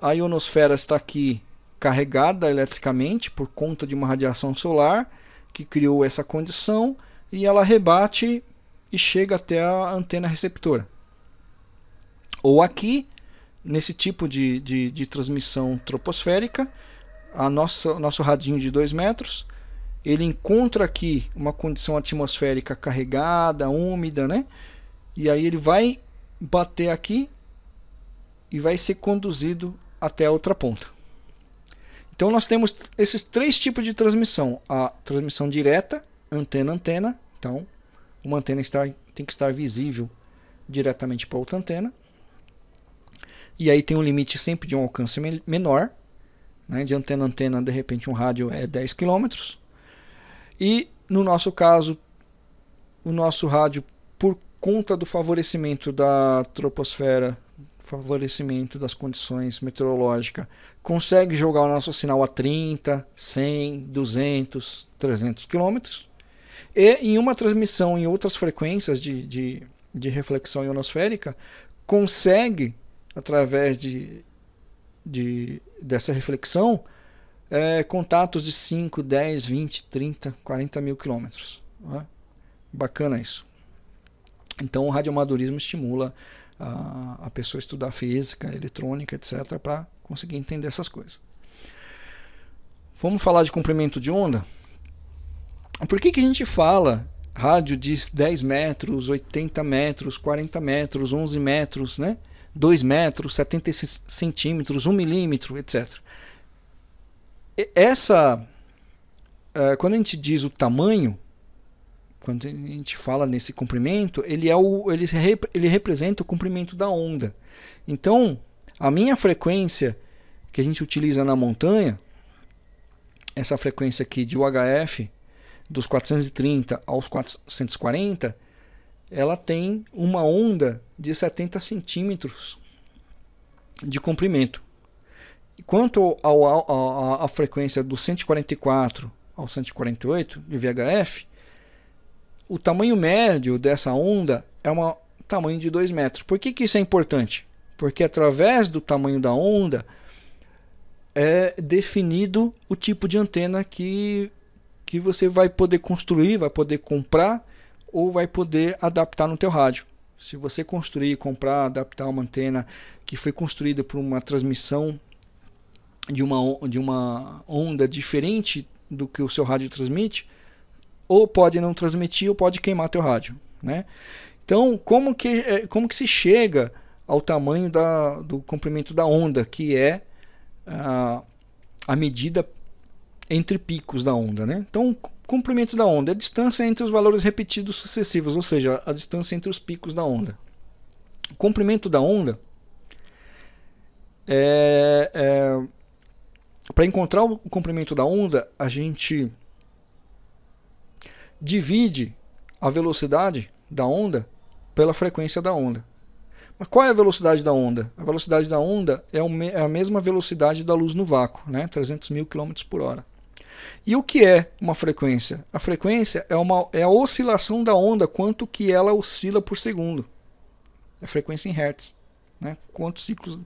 A ionosfera está aqui carregada eletricamente por conta de uma radiação solar que criou essa condição e ela rebate e chega até a antena receptora. Ou aqui, nesse tipo de, de, de transmissão troposférica, a nossa, nosso radinho de 2 metros, ele encontra aqui uma condição atmosférica carregada, úmida, né? E aí ele vai bater aqui e vai ser conduzido até a outra ponta. Então nós temos esses três tipos de transmissão. A transmissão direta, antena-antena. Então, uma antena está, tem que estar visível diretamente para outra antena. E aí tem um limite sempre de um alcance menor. Né? De antena antena, de repente um rádio é 10 km. E no nosso caso, o nosso rádio, por conta do favorecimento da troposfera, favorecimento das condições meteorológicas, consegue jogar o nosso sinal a 30, 100, 200, 300 km. E em uma transmissão em outras frequências de, de, de reflexão ionosférica, consegue, através de, de, dessa reflexão, é, contatos de 5, 10, 20, 30, 40 mil quilômetros. Né? Bacana isso. Então o radioamadorismo estimula a, a pessoa a estudar física, eletrônica, etc., para conseguir entender essas coisas. Vamos falar de comprimento de onda? Por que, que a gente fala rádio de 10 metros, 80 metros, 40 metros, 11 metros, né? 2 metros, 70 centímetros, 1 milímetro, etc. Essa, é, quando a gente diz o tamanho, quando a gente fala nesse comprimento, ele, é o, ele, ele representa o comprimento da onda. Então, a minha frequência que a gente utiliza na montanha, essa frequência aqui de UHF, dos 430 aos 440, ela tem uma onda de 70 centímetros de comprimento. Quanto à frequência do 144 ao 148 de VHF, o tamanho médio dessa onda é um tamanho de 2 metros. Por que, que isso é importante? Porque através do tamanho da onda é definido o tipo de antena que, que você vai poder construir, vai poder comprar ou vai poder adaptar no teu rádio. Se você construir, comprar, adaptar uma antena que foi construída por uma transmissão de uma, de uma onda diferente do que o seu rádio transmite, ou pode não transmitir ou pode queimar teu rádio. Né? Então, como que, é, como que se chega ao tamanho da, do comprimento da onda, que é a, a medida entre picos da onda. Né? Então, comprimento da onda é a distância entre os valores repetidos sucessivos, ou seja, a distância entre os picos da onda. O comprimento da onda é, é para encontrar o comprimento da onda, a gente divide a velocidade da onda pela frequência da onda. Mas qual é a velocidade da onda? A velocidade da onda é, é a mesma velocidade da luz no vácuo, né? 300 mil km por hora. E o que é uma frequência? A frequência é, uma, é a oscilação da onda, quanto que ela oscila por segundo. É frequência em Hertz. Né? Quantos ciclos...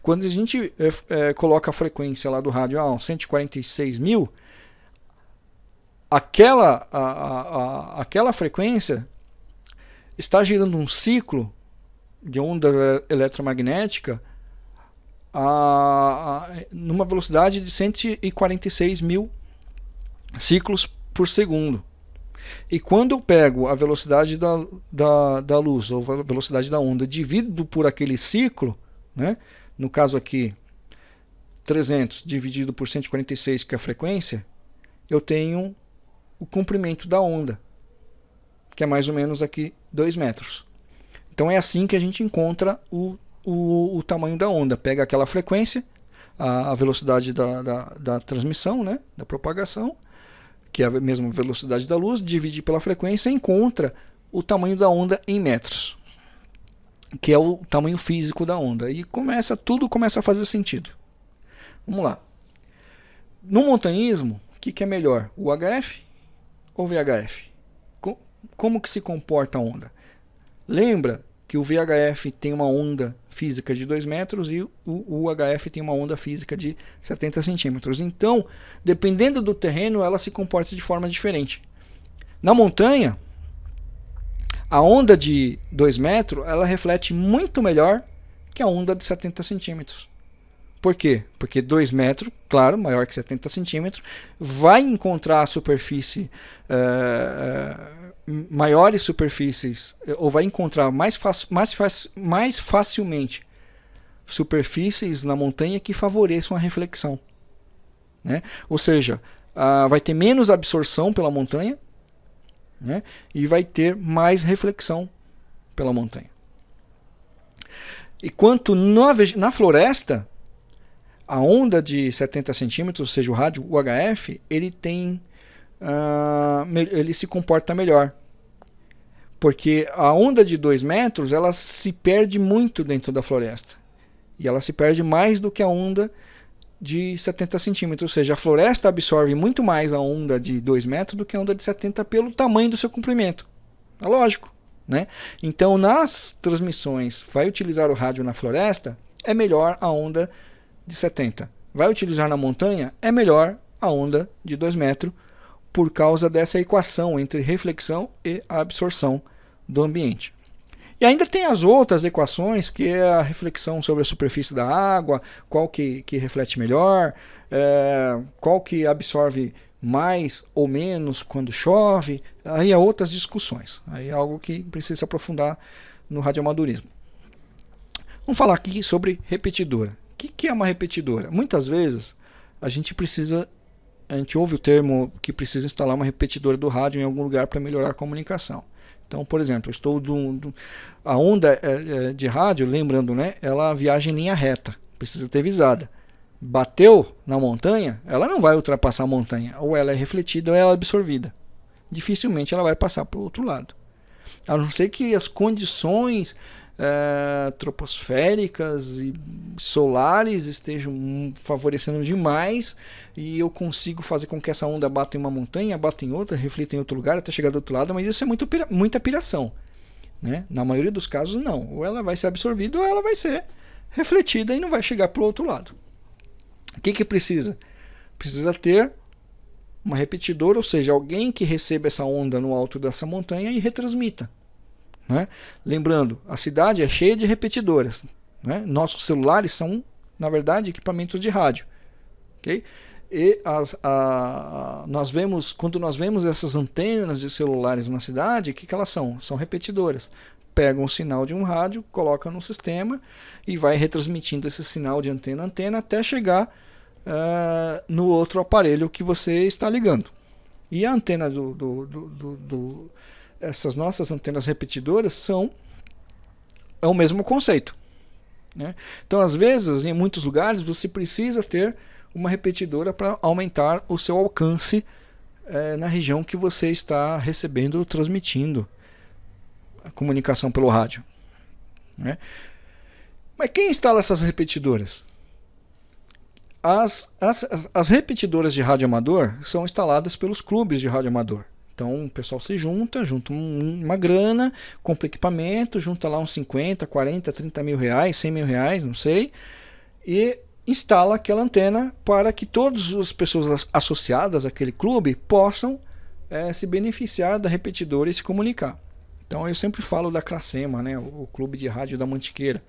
Quando a gente é, é, coloca a frequência lá do rádio ah, 146 mil, aquela, a, a, a, aquela frequência está girando um ciclo de onda eletromagnética a, a, numa velocidade de 146 mil ciclos por segundo. E quando eu pego a velocidade da, da, da luz, ou a velocidade da onda, dividido por aquele ciclo, né? no caso aqui 300 dividido por 146, que é a frequência, eu tenho o comprimento da onda, que é mais ou menos aqui 2 metros. Então é assim que a gente encontra o, o, o tamanho da onda. Pega aquela frequência, a, a velocidade da, da, da, transmissão, né, da propagação, que é a mesma velocidade da luz, divide pela frequência e encontra o tamanho da onda em metros, que é o tamanho físico da onda. E começa tudo começa a fazer sentido. Vamos lá. No montanhismo, o que, que é melhor, o HF ou VHF? Como que se comporta a onda? Lembra que o VHF tem uma onda física de 2 metros e o UHF tem uma onda física de 70 centímetros. Então, dependendo do terreno, ela se comporta de forma diferente. Na montanha, a onda de 2 metros ela reflete muito melhor que a onda de 70 centímetros. Por quê? Porque 2 metros, claro, maior que 70 centímetros, vai encontrar superfície uh, maiores superfícies, ou vai encontrar mais, mais, mais facilmente superfícies na montanha que favoreçam a reflexão. Né? Ou seja, ah, vai ter menos absorção pela montanha né? e vai ter mais reflexão pela montanha. Enquanto na, na floresta, a onda de 70 centímetros, ou seja, o rádio UHF, ele tem, uh, ele se comporta melhor. Porque a onda de 2 metros, ela se perde muito dentro da floresta. E ela se perde mais do que a onda de 70 centímetros. Ou seja, a floresta absorve muito mais a onda de 2 metros do que a onda de 70 pelo tamanho do seu comprimento. É lógico. Né? Então, nas transmissões, vai utilizar o rádio na floresta, é melhor a onda de 70. Vai utilizar na montanha, é melhor a onda de 2 metros, por causa dessa equação entre reflexão e absorção do ambiente. E ainda tem as outras equações, que é a reflexão sobre a superfície da água, qual que, que reflete melhor, é, qual que absorve mais ou menos quando chove, aí há outras discussões. Aí é algo que precisa se aprofundar no radioamadorismo. Vamos falar aqui sobre repetidora. Que, que é uma repetidora? Muitas vezes a gente precisa, a gente ouve o termo que precisa instalar uma repetidora do rádio em algum lugar para melhorar a comunicação. Então, por exemplo, estou do, do a onda é, é, de rádio, lembrando, né, ela viaja em linha reta, precisa ter visada bateu na montanha, ela não vai ultrapassar a montanha. Ou ela é refletida ou ela é absorvida. Dificilmente ela vai passar para o outro lado. A não ser que as condições é, troposféricas e solares estejam favorecendo demais e eu consigo fazer com que essa onda bata em uma montanha, bata em outra, reflita em outro lugar até chegar do outro lado, mas isso é muito, muita piração. Né? Na maioria dos casos, não. Ou ela vai ser absorvida ou ela vai ser refletida e não vai chegar para o outro lado. O que, que precisa? Precisa ter uma repetidora, ou seja, alguém que receba essa onda no alto dessa montanha e retransmita. Né? Lembrando, a cidade é cheia de repetidoras. Né? Nossos celulares são, na verdade, equipamentos de rádio. Okay? E as, a, nós vemos, quando nós vemos essas antenas de celulares na cidade, o que, que elas são? São repetidoras. Pegam o sinal de um rádio, coloca no sistema e vai retransmitindo esse sinal de antena a antena até chegar uh, no outro aparelho que você está ligando. E a antena do, do, do, do essas nossas antenas repetidoras são é o mesmo conceito. Né? Então, às vezes, em muitos lugares, você precisa ter uma repetidora para aumentar o seu alcance é, na região que você está recebendo ou transmitindo a comunicação pelo rádio. Né? Mas quem instala essas repetidoras? As, as, as repetidoras de rádio amador são instaladas pelos clubes de rádio amador. Então o pessoal se junta, junta uma grana, compra equipamento, junta lá uns 50, 40, 30 mil reais, 100 mil reais, não sei, e instala aquela antena para que todas as pessoas associadas àquele clube possam é, se beneficiar da repetidora e se comunicar. Então eu sempre falo da Cracema, né, o Clube de Rádio da Mantiqueira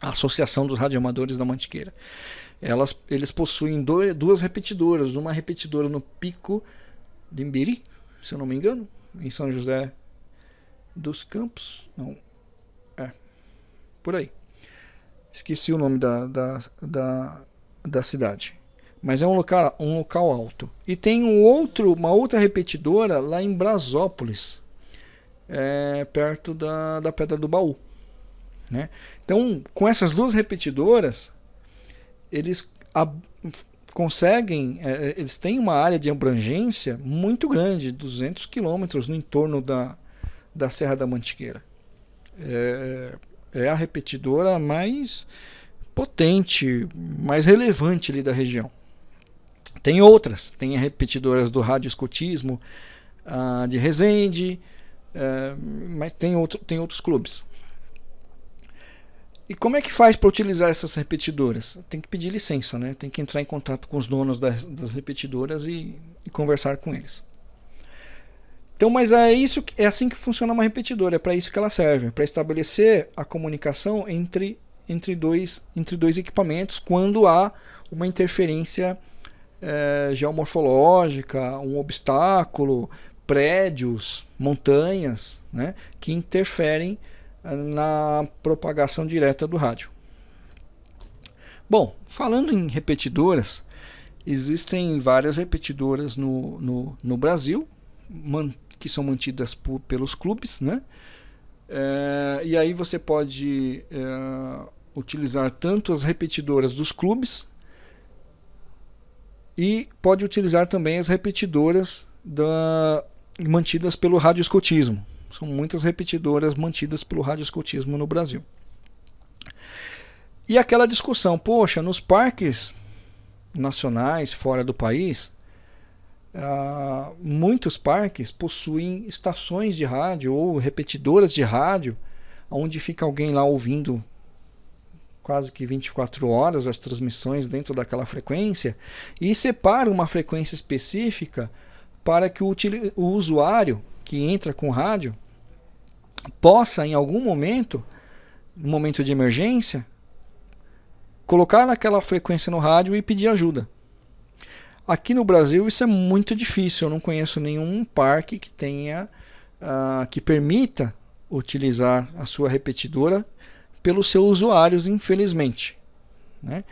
a Associação dos Radioamadores da Mantiqueira. Elas, eles possuem dois, duas repetidoras, uma repetidora no Pico de se eu não me engano, em São José dos Campos, não, é, por aí. Esqueci o nome da, da, da, da cidade. Mas é um local, um local alto. E tem um outro, uma outra repetidora lá em Brasópolis, é, perto da, da Pedra do Baú. Né? Então, com essas duas repetidoras, eles conseguem, é, eles têm uma área de abrangência muito grande, 200 quilômetros no entorno da, da Serra da Mantiqueira. É, é a repetidora mais potente, mais relevante ali da região. Tem outras, tem repetidoras do rádio escotismo, ah, de Resende, é, mas tem, outro, tem outros clubes. E como é que faz para utilizar essas repetidoras? Tem que pedir licença, né? tem que entrar em contato com os donos das, das repetidoras e, e, conversar com eles. Então, mas é isso, é assim que funciona uma repetidora, é para isso que ela serve, para estabelecer a comunicação entre, entre, dois, entre dois equipamentos quando há uma interferência é, geomorfológica, um obstáculo, prédios, montanhas, né, que interferem na propagação direta do rádio. Bom, falando em repetidoras, Existem várias repetidoras no, no, no Brasil, que são mantidas por, pelos clubes, né? É, e aí você pode é, utilizar tanto as repetidoras dos clubes e pode utilizar também as repetidoras da, mantidas pelo radioescotismo. São muitas repetidoras mantidas pelo radioescotismo no Brasil. E aquela discussão, poxa, nos parques nacionais fora do país, uh, muitos parques possuem estações de rádio ou repetidoras de rádio, onde fica alguém lá ouvindo quase que 24 horas as transmissões dentro daquela frequência e separa uma frequência específica para que o, o usuário que entra com rádio possa em algum momento, no momento de emergência, colocar naquela frequência no rádio e pedir ajuda. Aqui no Brasil isso é muito difícil, eu não conheço nenhum parque que tenha uh, que permita utilizar a sua repetidora pelos seus usuários, infelizmente. Né?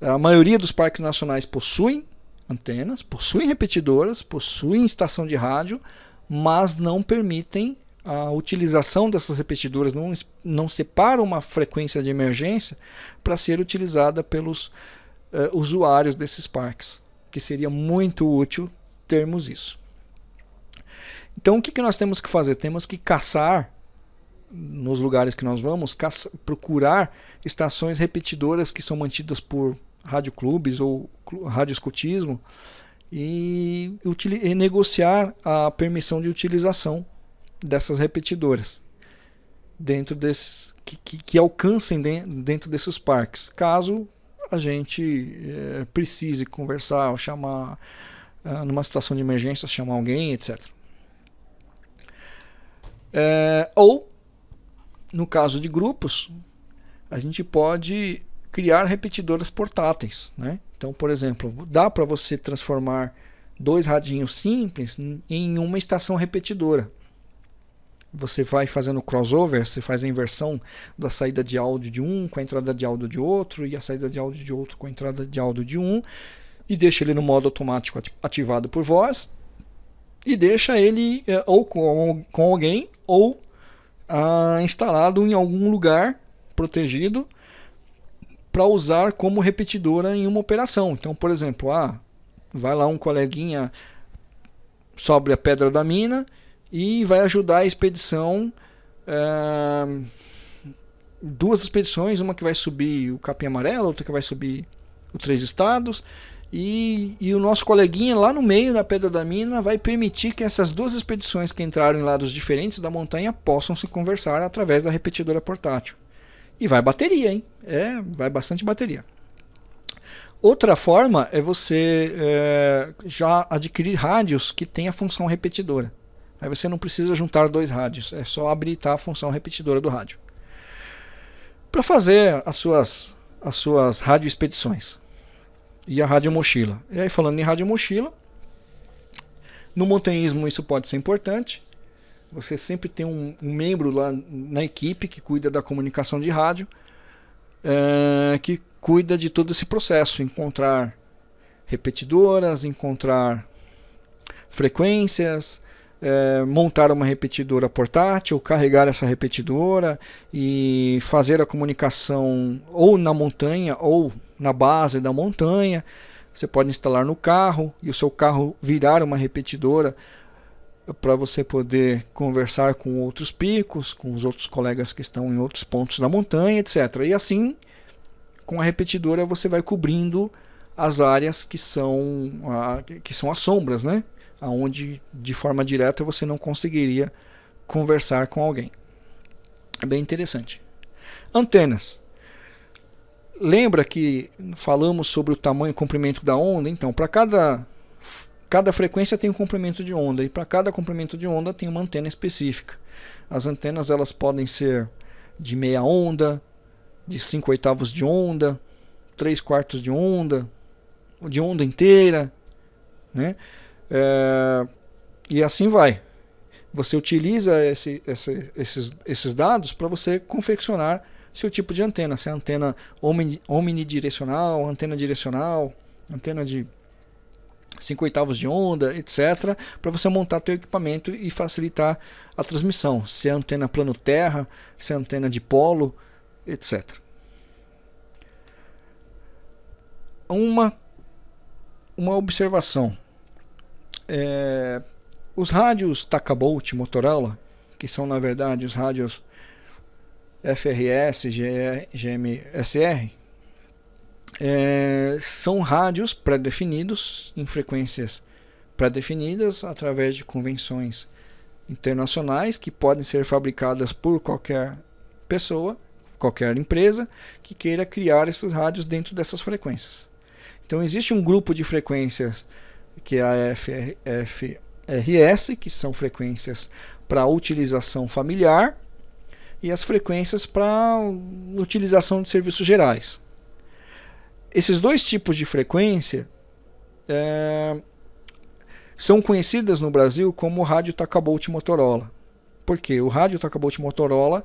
A maioria dos parques nacionais possuem antenas, possuem repetidoras, possuem estação de rádio, mas não permitem a utilização dessas repetidoras, não, não separam uma frequência de emergência para ser utilizada pelos uh, usuários desses parques que seria muito útil termos isso. Então o que, que nós temos que fazer? Temos que caçar nos lugares que nós vamos, caça, procurar estações repetidoras que são mantidas por radioclubes ou radioescutismo e, e negociar a permissão de utilização dessas repetidoras dentro desses que, que, que alcancem dentro desses parques. Caso a gente é, precise conversar ou chamar, é, numa situação de emergência, chamar alguém, etc. É, ou, no caso de grupos, a gente pode criar repetidoras portáteis. Né? Então, por exemplo, dá para você transformar dois radinhos simples em uma estação repetidora você vai fazendo crossover, você faz a inversão da saída de áudio de um com a entrada de áudio de outro e a saída de áudio de outro com a entrada de áudio de um e deixa ele no modo automático ativado por voz e deixa ele é, ou com, com alguém ou ah, instalado em algum lugar protegido para usar como repetidora em uma operação. Então, por exemplo, ah, vai lá um coleguinha sobre a pedra da mina e vai ajudar a expedição. Uh, duas expedições, uma que vai subir o Capim Amarelo, outra que vai subir os Três Estados. E, e, o nosso coleguinha lá no meio da Pedra da Mina vai permitir que essas duas expedições que entraram em lados diferentes da montanha possam se conversar através da repetidora portátil. E vai bateria, hein? É, vai bastante bateria. Outra forma é você é, já adquirir rádios que têm a função repetidora. Aí você não precisa juntar dois rádios, é só habilitar a função repetidora do rádio. Para fazer as suas, as suas rádio expedições e a rádio mochila. E aí falando em rádio mochila, no montanhismo isso pode ser importante. Você sempre tem um, um membro lá na equipe que cuida da comunicação de rádio, é, que cuida de todo esse processo, encontrar repetidoras, encontrar frequências, é, montar uma repetidora portátil, carregar essa repetidora e fazer a comunicação ou na montanha ou na base da montanha. Você pode instalar no carro e o seu carro virar uma repetidora para você poder conversar com outros picos, com os outros colegas que estão em outros pontos da montanha, etc. E assim, com a repetidora você vai cobrindo as áreas que são, que são as sombras, né? Aonde de forma direta você não conseguiria conversar com alguém. É bem interessante. Antenas. Lembra que falamos sobre o tamanho e comprimento da onda? Então, para cada cada frequência tem um comprimento de onda e para cada comprimento de onda tem uma antena específica. As antenas elas podem ser de meia onda, de 5 oitavos de onda, 3 quartos de onda, de onda inteira, né? É, e assim vai. Você utiliza esse, esse, esses, esses dados para você confeccionar seu tipo de antena, se é antena omnidirecional, antena direcional, antena de 5 oitavos de onda, etc, para você montar teu equipamento e facilitar a transmissão, se é antena plano terra, se é antena de polo, etc. Uma uma observação. É, os rádios Takabolt Motorola, que são na verdade os rádios FRS, GMSR, é, são rádios pré-definidos em frequências pré-definidas através de convenções internacionais que podem ser fabricadas por qualquer pessoa, qualquer empresa que queira criar esses rádios dentro dessas frequências. Então existe um grupo de frequências que é a FRS, que são frequências para utilização familiar, e as frequências para utilização de serviços gerais. Esses dois tipos de frequência é, são conhecidas no Brasil como rádio Takabolt Motorola. Porque o rádio Takabolt Motorola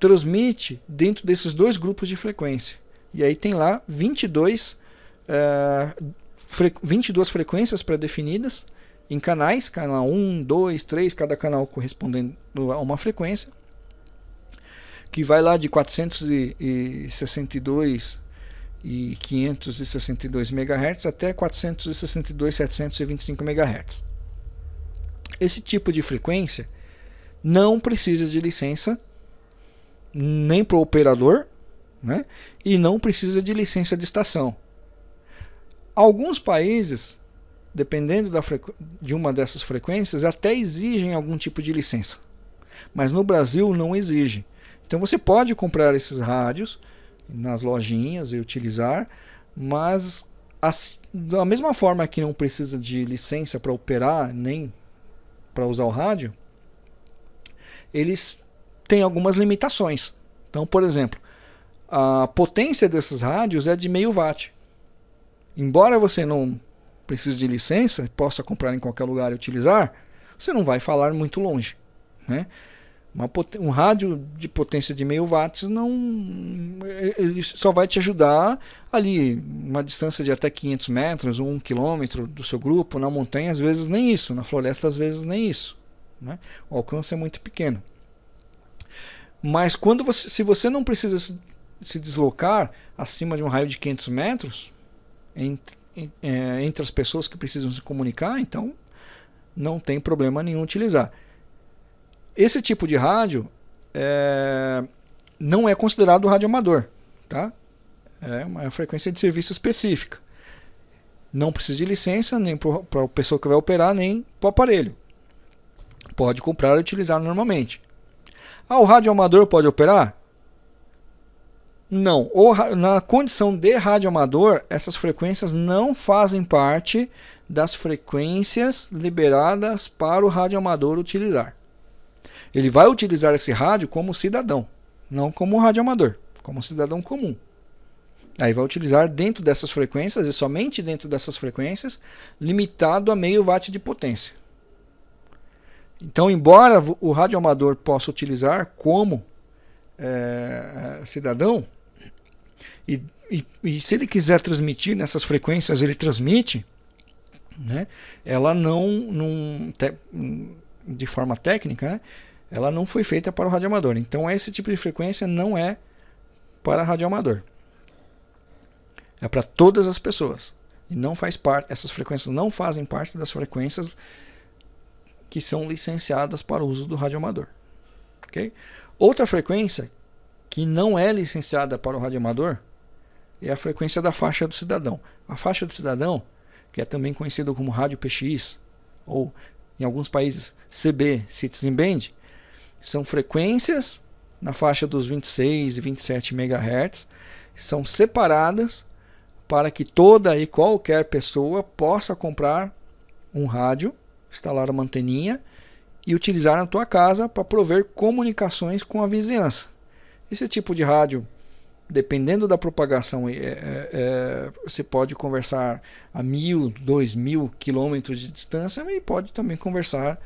transmite dentro desses dois grupos de frequência. E aí tem lá 22, é, fre 22 frequências pré-definidas em canais, canal 1, 2, 3, cada canal correspondendo a uma frequência, que vai lá de 462 e 562 MHz até 462 725 MHz. Esse tipo de frequência não precisa de licença nem para o operador né? e não precisa de licença de estação. Alguns países, dependendo de uma dessas frequências, até exigem algum tipo de licença, mas no Brasil não exige. Então você pode comprar esses rádios nas lojinhas e utilizar, mas as, da mesma forma que não precisa de licença para operar nem para usar o rádio, eles têm algumas limitações. Então, por exemplo, a potência desses rádios é de meio watt. Embora você não precise de licença, possa comprar em qualquer lugar e utilizar, você não vai falar muito longe. Né? Um rádio de potência de meio watts não ele só vai te ajudar ali uma distância de até 500 metros 1 quilômetro do seu grupo na montanha às vezes nem isso na floresta às vezes nem isso né? o alcance é muito pequeno mas quando você se você não precisa se deslocar acima de um raio de 500 metros entre, é, entre as pessoas que precisam se comunicar então não tem problema nenhum utilizar esse tipo de rádio é, não é considerado rádio amador, tá? É uma frequência de serviço específica. Não precisa de licença nem para a pessoa que vai operar, nem para o aparelho. Pode comprar e utilizar normalmente. Ah, o rádio amador pode operar? Não. na condição de rádio amador, essas frequências não fazem parte das frequências liberadas para o rádio amador utilizar. Ele vai utilizar esse rádio como cidadão, não como radioamador, como cidadão comum. Aí vai utilizar dentro dessas frequências, e somente dentro dessas frequências, limitado a meio watt de potência. Então, embora o radioamador possa utilizar como é, cidadão, e, e, e, se ele quiser transmitir nessas frequências, ele transmite, né? ela não, não te, de forma técnica, né? ela não foi feita para o radioamador. Então esse tipo de frequência não é para radioamador. É para todas as pessoas. E não faz parte, essas frequências não fazem parte das frequências que são licenciadas para o uso do radioamador. Okay? Outra frequência que não é licenciada para o radioamador é a frequência da faixa do cidadão. A faixa do cidadão, que é também conhecida como rádio PX, ou em alguns países CB, Citizen Band, são frequências na faixa dos 26 e 27 MHz, são separadas para que toda e qualquer pessoa possa comprar um rádio, instalar uma anteninha e utilizar na tua casa para prover comunicações com a vizinhança. Esse tipo de rádio, dependendo da propagação, é, é, é, você pode conversar a mil, dois mil quilômetros de distância e pode também conversar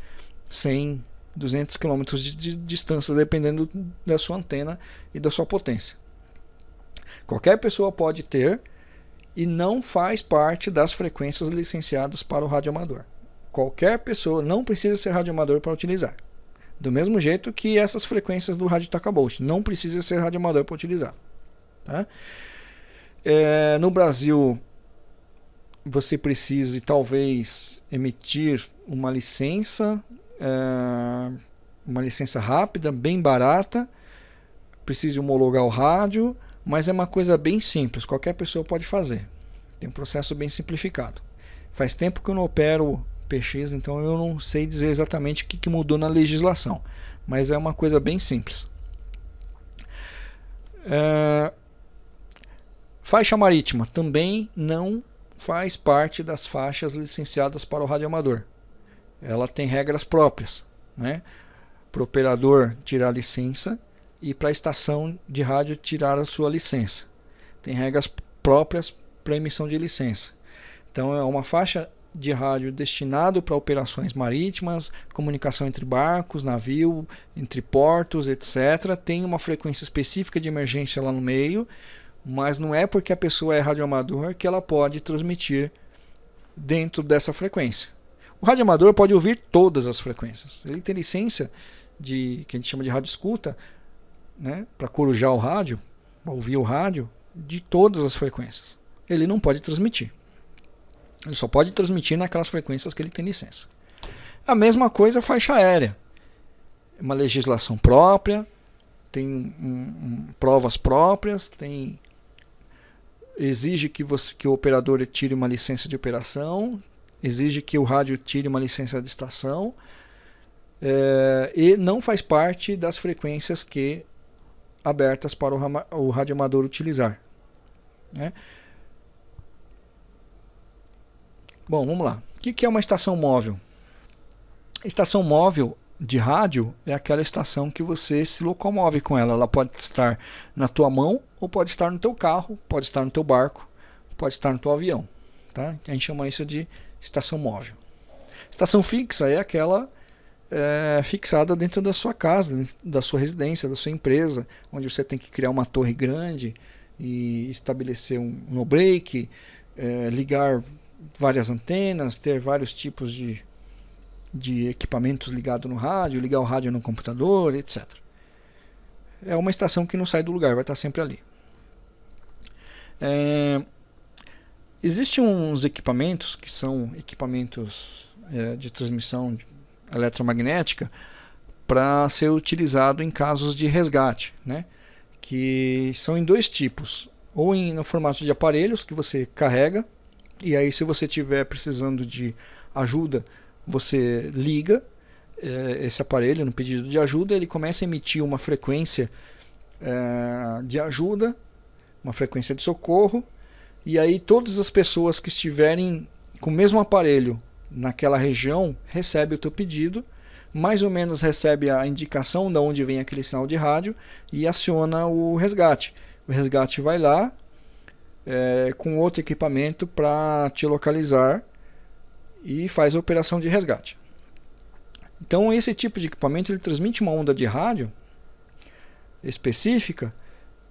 sem 200 km de, de distância, dependendo da sua antena e da sua potência. Qualquer pessoa pode ter e não faz parte das frequências licenciadas para o radioamador. Qualquer pessoa não precisa ser radioamador para utilizar. Do mesmo jeito que essas frequências do rádio Takabolt, não precisa ser radioamador para utilizar. Tá? É, no Brasil, você precise talvez emitir uma licença, é, uma licença rápida, bem barata, precise homologar o rádio, mas é uma coisa bem simples, qualquer pessoa pode fazer. Tem um processo bem simplificado. Faz tempo que eu não opero PX, então eu não sei dizer exatamente o que mudou na legislação, mas é uma coisa bem simples. É... Faixa marítima também não faz parte das faixas licenciadas para o radioamador. Ela tem regras próprias, né? Para o operador tirar a licença e para a estação de rádio tirar a sua licença. Tem regras próprias para emissão de licença. Então é uma faixa de rádio destinado para operações marítimas, comunicação entre barcos, navio, entre portos, etc. Tem uma frequência específica de emergência lá no meio, mas não é porque a pessoa é radioamador que ela pode transmitir dentro dessa frequência. O radioamador pode ouvir todas as frequências. Ele tem licença de que a gente chama de rádio escuta, né, para corujar o rádio, ouvir o rádio de todas as frequências. Ele não pode transmitir. Ele só pode transmitir naquelas frequências que ele tem licença. A mesma coisa faixa aérea. Uma legislação própria, tem um, um, provas próprias, tem exige que, você, que o operador tire uma licença de operação, exige que o rádio tire uma licença de estação é, e não faz parte das frequências que abertas para o, o radioamador utilizar. Né? Bom, vamos lá. O que é uma estação móvel? Estação móvel de rádio é aquela estação que você se locomove com ela. Ela pode estar na tua mão ou pode estar no teu carro, pode estar no teu barco, pode estar no teu avião. Tá? A gente chama isso de estação móvel. Estação fixa é aquela é, fixada dentro da sua casa, da sua residência, da sua empresa, onde você tem que criar uma torre grande e estabelecer um no break, é, ligar várias antenas, ter vários tipos de, de equipamentos ligados no rádio, ligar o rádio no computador, etc. É uma estação que não sai do lugar, vai estar sempre ali. É, Existem uns equipamentos que são equipamentos é, de transmissão eletromagnética para ser utilizado em casos de resgate, né? que são em dois tipos, ou em, no formato de aparelhos que você carrega e aí, se você estiver precisando de ajuda, você liga esse aparelho no pedido de ajuda, ele começa a emitir uma frequência é, de ajuda, uma frequência de socorro, e aí todas as pessoas que estiverem com o mesmo aparelho naquela região recebe o teu pedido, mais ou menos recebe a indicação de onde vem aquele sinal de rádio e aciona o resgate. O resgate vai lá, é, com outro equipamento para te localizar e faz a operação de resgate. Então esse tipo de equipamento ele transmite uma onda de rádio específica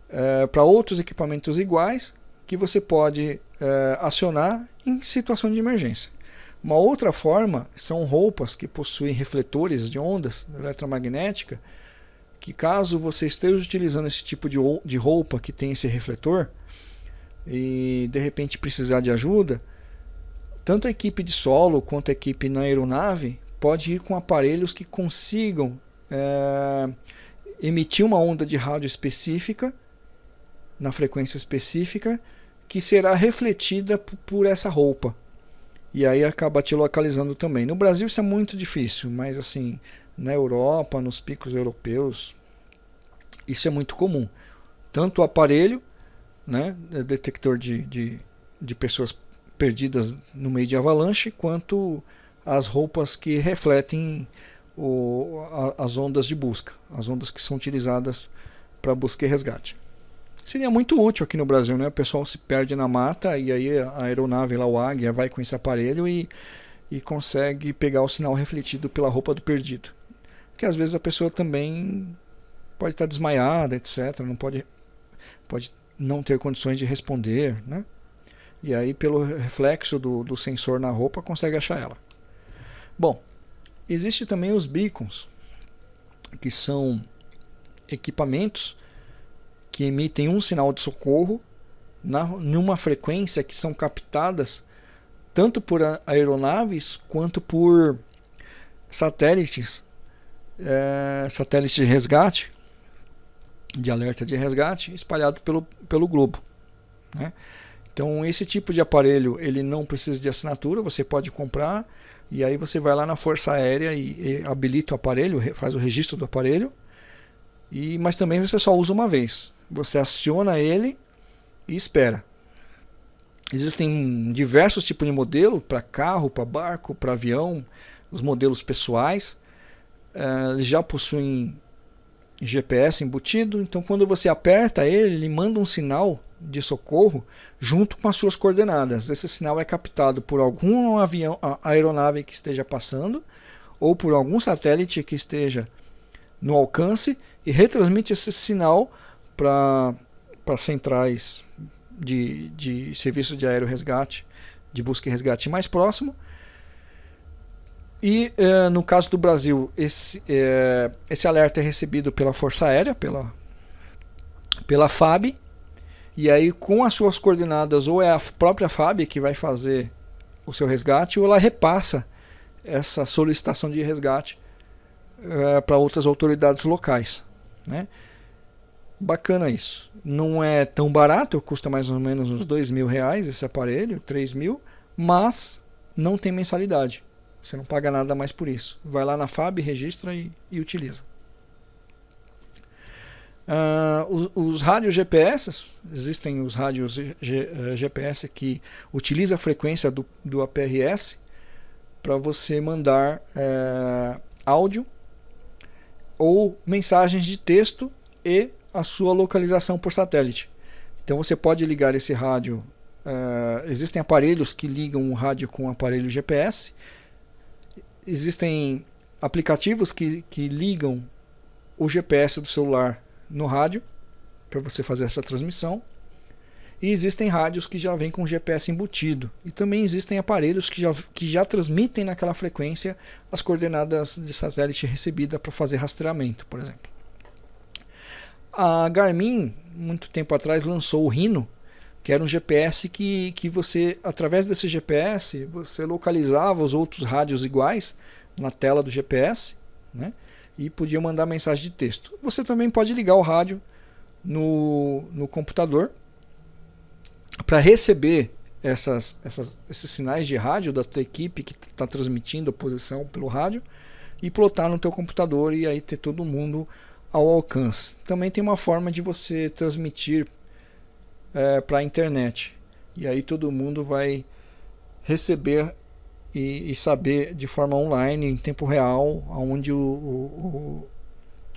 é, para outros equipamentos iguais que você pode é, acionar em situação de emergência. Uma outra forma são roupas que possuem refletores de ondas eletromagnética que caso você esteja utilizando esse tipo de, de roupa que tem esse refletor, e de repente precisar de ajuda, tanto a equipe de solo quanto a equipe na aeronave pode ir com aparelhos que consigam é, emitir uma onda de rádio específica na frequência específica que será refletida por essa roupa e aí acaba te localizando também. No Brasil isso é muito difícil, mas assim na Europa, nos picos europeus, isso é muito comum. Tanto o aparelho né, é detector de, de, de pessoas perdidas no meio de avalanche, quanto as roupas que refletem o, a, as ondas de busca, as ondas que são utilizadas para busca e resgate. Seria muito útil aqui no Brasil, né? O pessoal se perde na mata e aí a aeronave lá, o Águia, vai com esse aparelho e, e consegue pegar o sinal refletido pela roupa do perdido. Porque às vezes a pessoa também pode estar desmaiada, etc. Não pode, pode não ter condições de responder, né? E aí, pelo reflexo do, do sensor na roupa, consegue achar ela. Bom, existe também os beacons, que são equipamentos que emitem um sinal de socorro na, numa frequência que são captadas tanto por aeronaves quanto por satélites, é, satélites de resgate, de alerta de resgate, espalhado pelo, pelo globo. Né? Então esse tipo de aparelho ele não precisa de assinatura, você pode comprar e aí você vai lá na Força Aérea e, e habilita o aparelho, faz o registro do aparelho, e, mas também você só usa uma vez. Você aciona ele e espera. Existem diversos tipos de modelo para carro, para barco, para avião, os modelos pessoais. Uh, eles já possuem GPS embutido, então quando você aperta ele, ele manda um sinal de socorro junto com as suas coordenadas. Esse sinal é captado por algum avião, aeronave que esteja passando ou por algum satélite que esteja no alcance e retransmite esse sinal para centrais de, de serviço de aéreo resgate, de busca e resgate mais próximo. E eh, no caso do Brasil, esse, eh, esse alerta é recebido pela Força Aérea, pela, pela FAB, e aí com as suas coordenadas, ou é a própria FAB que vai fazer o seu resgate, ou ela repassa essa solicitação de resgate eh, para outras autoridades locais. Né? Bacana isso. Não é tão barato, custa mais ou menos uns dois mil reais esse aparelho, três mil, mas não tem mensalidade. Você não paga nada mais por isso. Vai lá na FAB, registra e, e utiliza. Uh, os, os, rádios GPS, existem os rádios G, GPS que utilizam a frequência do, do APRS para você mandar uh, áudio ou mensagens de texto e a sua localização por satélite. Então você pode ligar esse rádio. Uh, existem aparelhos que ligam o rádio com o aparelho GPS. Existem aplicativos que, que ligam o GPS do celular no rádio para você fazer essa transmissão. E existem rádios que já vêm com GPS embutido. E também existem aparelhos que já, que já transmitem naquela frequência as coordenadas de satélite recebida para fazer rastreamento, por exemplo. A Garmin, muito tempo atrás, lançou o Rhino, que era um GPS que, que você, através desse GPS, você localizava os outros rádios iguais na tela do GPS, né? E podia mandar mensagem de texto. Você também pode ligar o rádio no, no computador para receber essas, essas, esses sinais de rádio da tua equipe que está transmitindo a posição pelo rádio e plotar no teu computador e aí ter todo mundo ao alcance. Também tem uma forma de você transmitir é, para a internet. E aí todo mundo vai receber e, e, saber de forma online, em tempo real, aonde o, o, o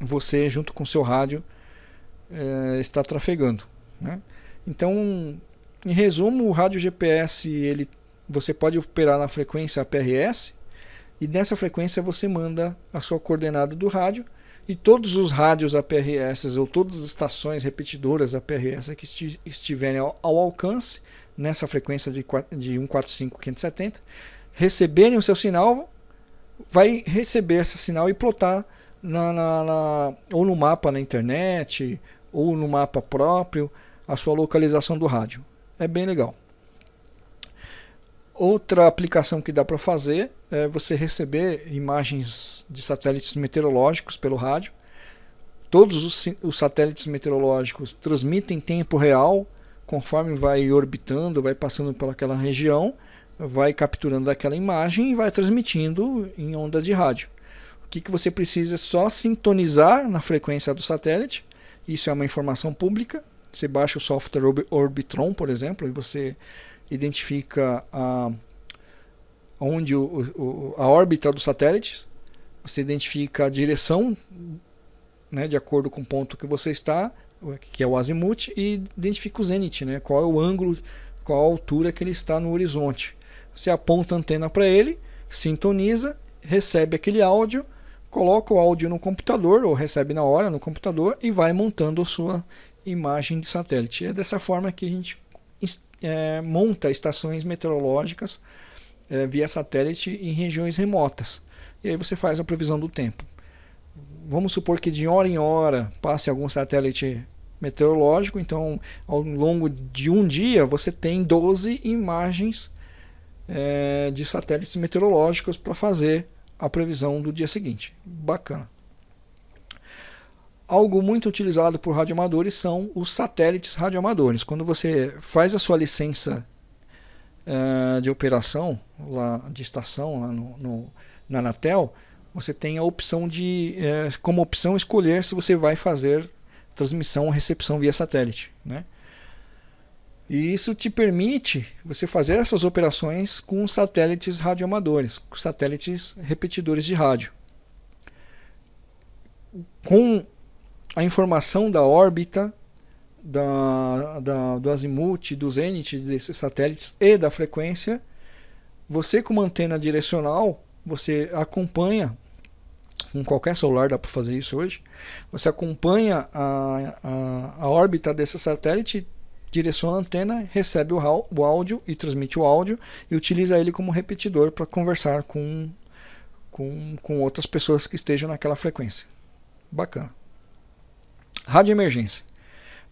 você, junto com o seu rádio, é, está trafegando. Né? Então, em resumo, o rádio GPS ele, você pode operar na frequência APRS e nessa frequência você manda a sua coordenada do rádio e todos os rádios APRS ou todas as estações repetidoras APRS que estiverem ao, ao alcance nessa frequência de, de 145.570 receberem o seu sinal, vai receber esse sinal e plotar na, na, na, ou no mapa na internet ou no mapa próprio a sua localização do rádio. É bem legal. Outra aplicação que dá para fazer é você receber imagens de satélites meteorológicos pelo rádio. Todos os, os satélites meteorológicos transmitem em tempo real, conforme vai orbitando, vai passando pelaquela região, vai capturando aquela imagem e vai transmitindo em onda de rádio. O que, que você precisa é só sintonizar na frequência do satélite. Isso é uma informação pública. Você baixa o software Orbitron, por exemplo, e você identifica a, onde o, o, a órbita do satélite, você identifica a direção né, de acordo com o ponto que você está, que é o azimuth, e identifica o zenith, né, qual é o ângulo, qual a altura que ele está no horizonte. Você aponta a antena para ele, sintoniza, recebe aquele áudio, coloca o áudio no computador, ou recebe na hora no computador, e vai montando a sua imagem de satélite. É dessa forma que a gente é, monta estações meteorológicas é, via satélite em regiões remotas. E aí você faz a previsão do tempo. Vamos supor que de hora em hora passe algum satélite meteorológico, então ao longo de um dia você tem 12 imagens é, de satélites meteorológicos para fazer a previsão do dia seguinte. Bacana. Algo muito utilizado por radioamadores são os satélites radioamadores. Quando você faz a sua licença uh, de operação, lá de estação, lá no, no, na Anatel, você tem a opção de, uh, como opção, escolher se você vai fazer transmissão ou recepção via satélite. Né? E isso te permite você fazer essas operações com satélites radioamadores, com satélites repetidores de rádio. Com a informação da órbita, da, da, do azimuth, do zenith desses satélites e da frequência, você com uma antena direcional, você acompanha, com qualquer celular dá para fazer isso hoje, você acompanha a, a, a órbita desse satélite, direciona a antena, recebe o, áudio e transmite o áudio e utiliza ele como repetidor para conversar com, com, com outras pessoas que estejam naquela frequência. Bacana. Rádio emergência.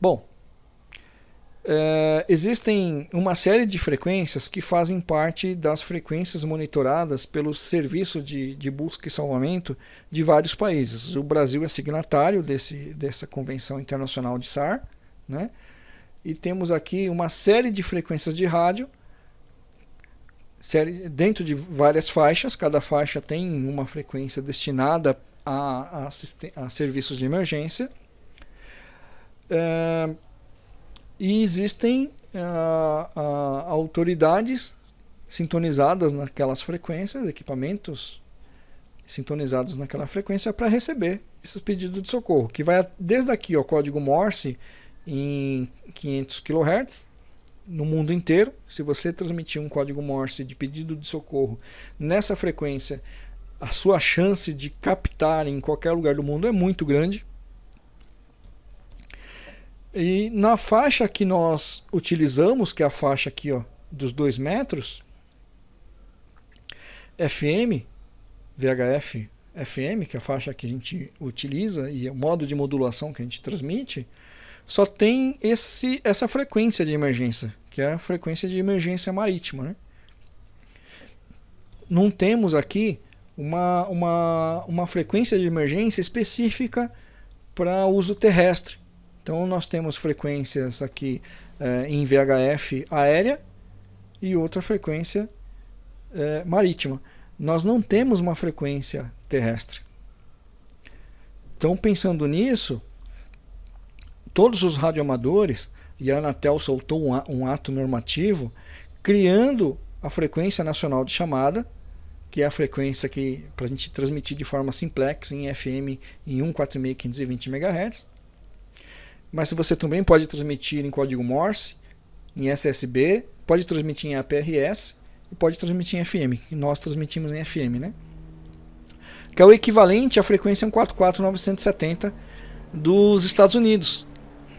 Bom, é, existem uma série de frequências que fazem parte das frequências monitoradas pelos serviços de, de busca e salvamento de vários países. O Brasil é signatário desse, dessa Convenção Internacional de SAR, né? E temos aqui uma série de frequências de rádio série, dentro de várias faixas, cada faixa tem uma frequência destinada a, a, a serviços de emergência. É, e existem é, autoridades sintonizadas naquelas frequências, equipamentos sintonizados naquela frequência para receber esses pedidos de socorro, que vai desde aqui o código Morse em 500 kHz no mundo inteiro. Se você transmitir um código Morse de pedido de socorro nessa frequência, a sua chance de captar em qualquer lugar do mundo é muito grande. E na faixa que nós utilizamos, que é a faixa aqui ó, dos 2 metros, FM, VHF, FM, que é a faixa que a gente utiliza e o modo de modulação que a gente transmite, só tem esse, essa frequência de emergência, que é a frequência de emergência marítima. Né? Não temos aqui uma, uma, uma frequência de emergência específica para uso terrestre. Então nós temos frequências aqui é, em VHF aérea e outra frequência é, marítima. Nós não temos uma frequência terrestre. Então pensando nisso, todos os radioamadores, e a Anatel soltou um, um ato normativo, criando a frequência nacional de chamada, que é a frequência que para a gente transmitir de forma simplex em FM em 146.520 MHz, mas você também pode transmitir em código Morse, em SSB, pode transmitir em APRS e pode transmitir em FM, nós transmitimos em FM, né? Que é o equivalente à frequência 144.970 dos Estados Unidos,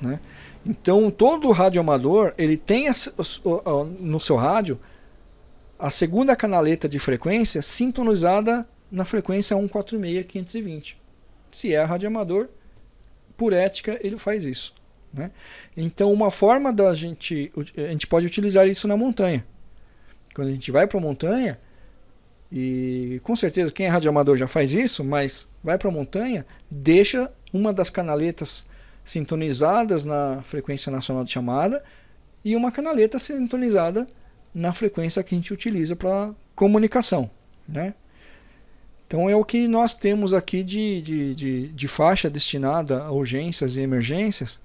né? Então, todo rádio amador, ele tem no seu rádio a segunda canaleta de frequência sintonizada na frequência 146.520. Se é rádio amador, por ética, ele faz isso. Né? Então, uma forma da gente, a gente pode utilizar isso na montanha. Quando a gente vai para a montanha, e com certeza quem é radioamador já faz isso, mas vai para a montanha, deixa uma das canaletas sintonizadas na frequência nacional de chamada e uma canaleta sintonizada na frequência que a gente utiliza para comunicação. Né? Então é o que nós temos aqui de, de, de, de faixa destinada a urgências e emergências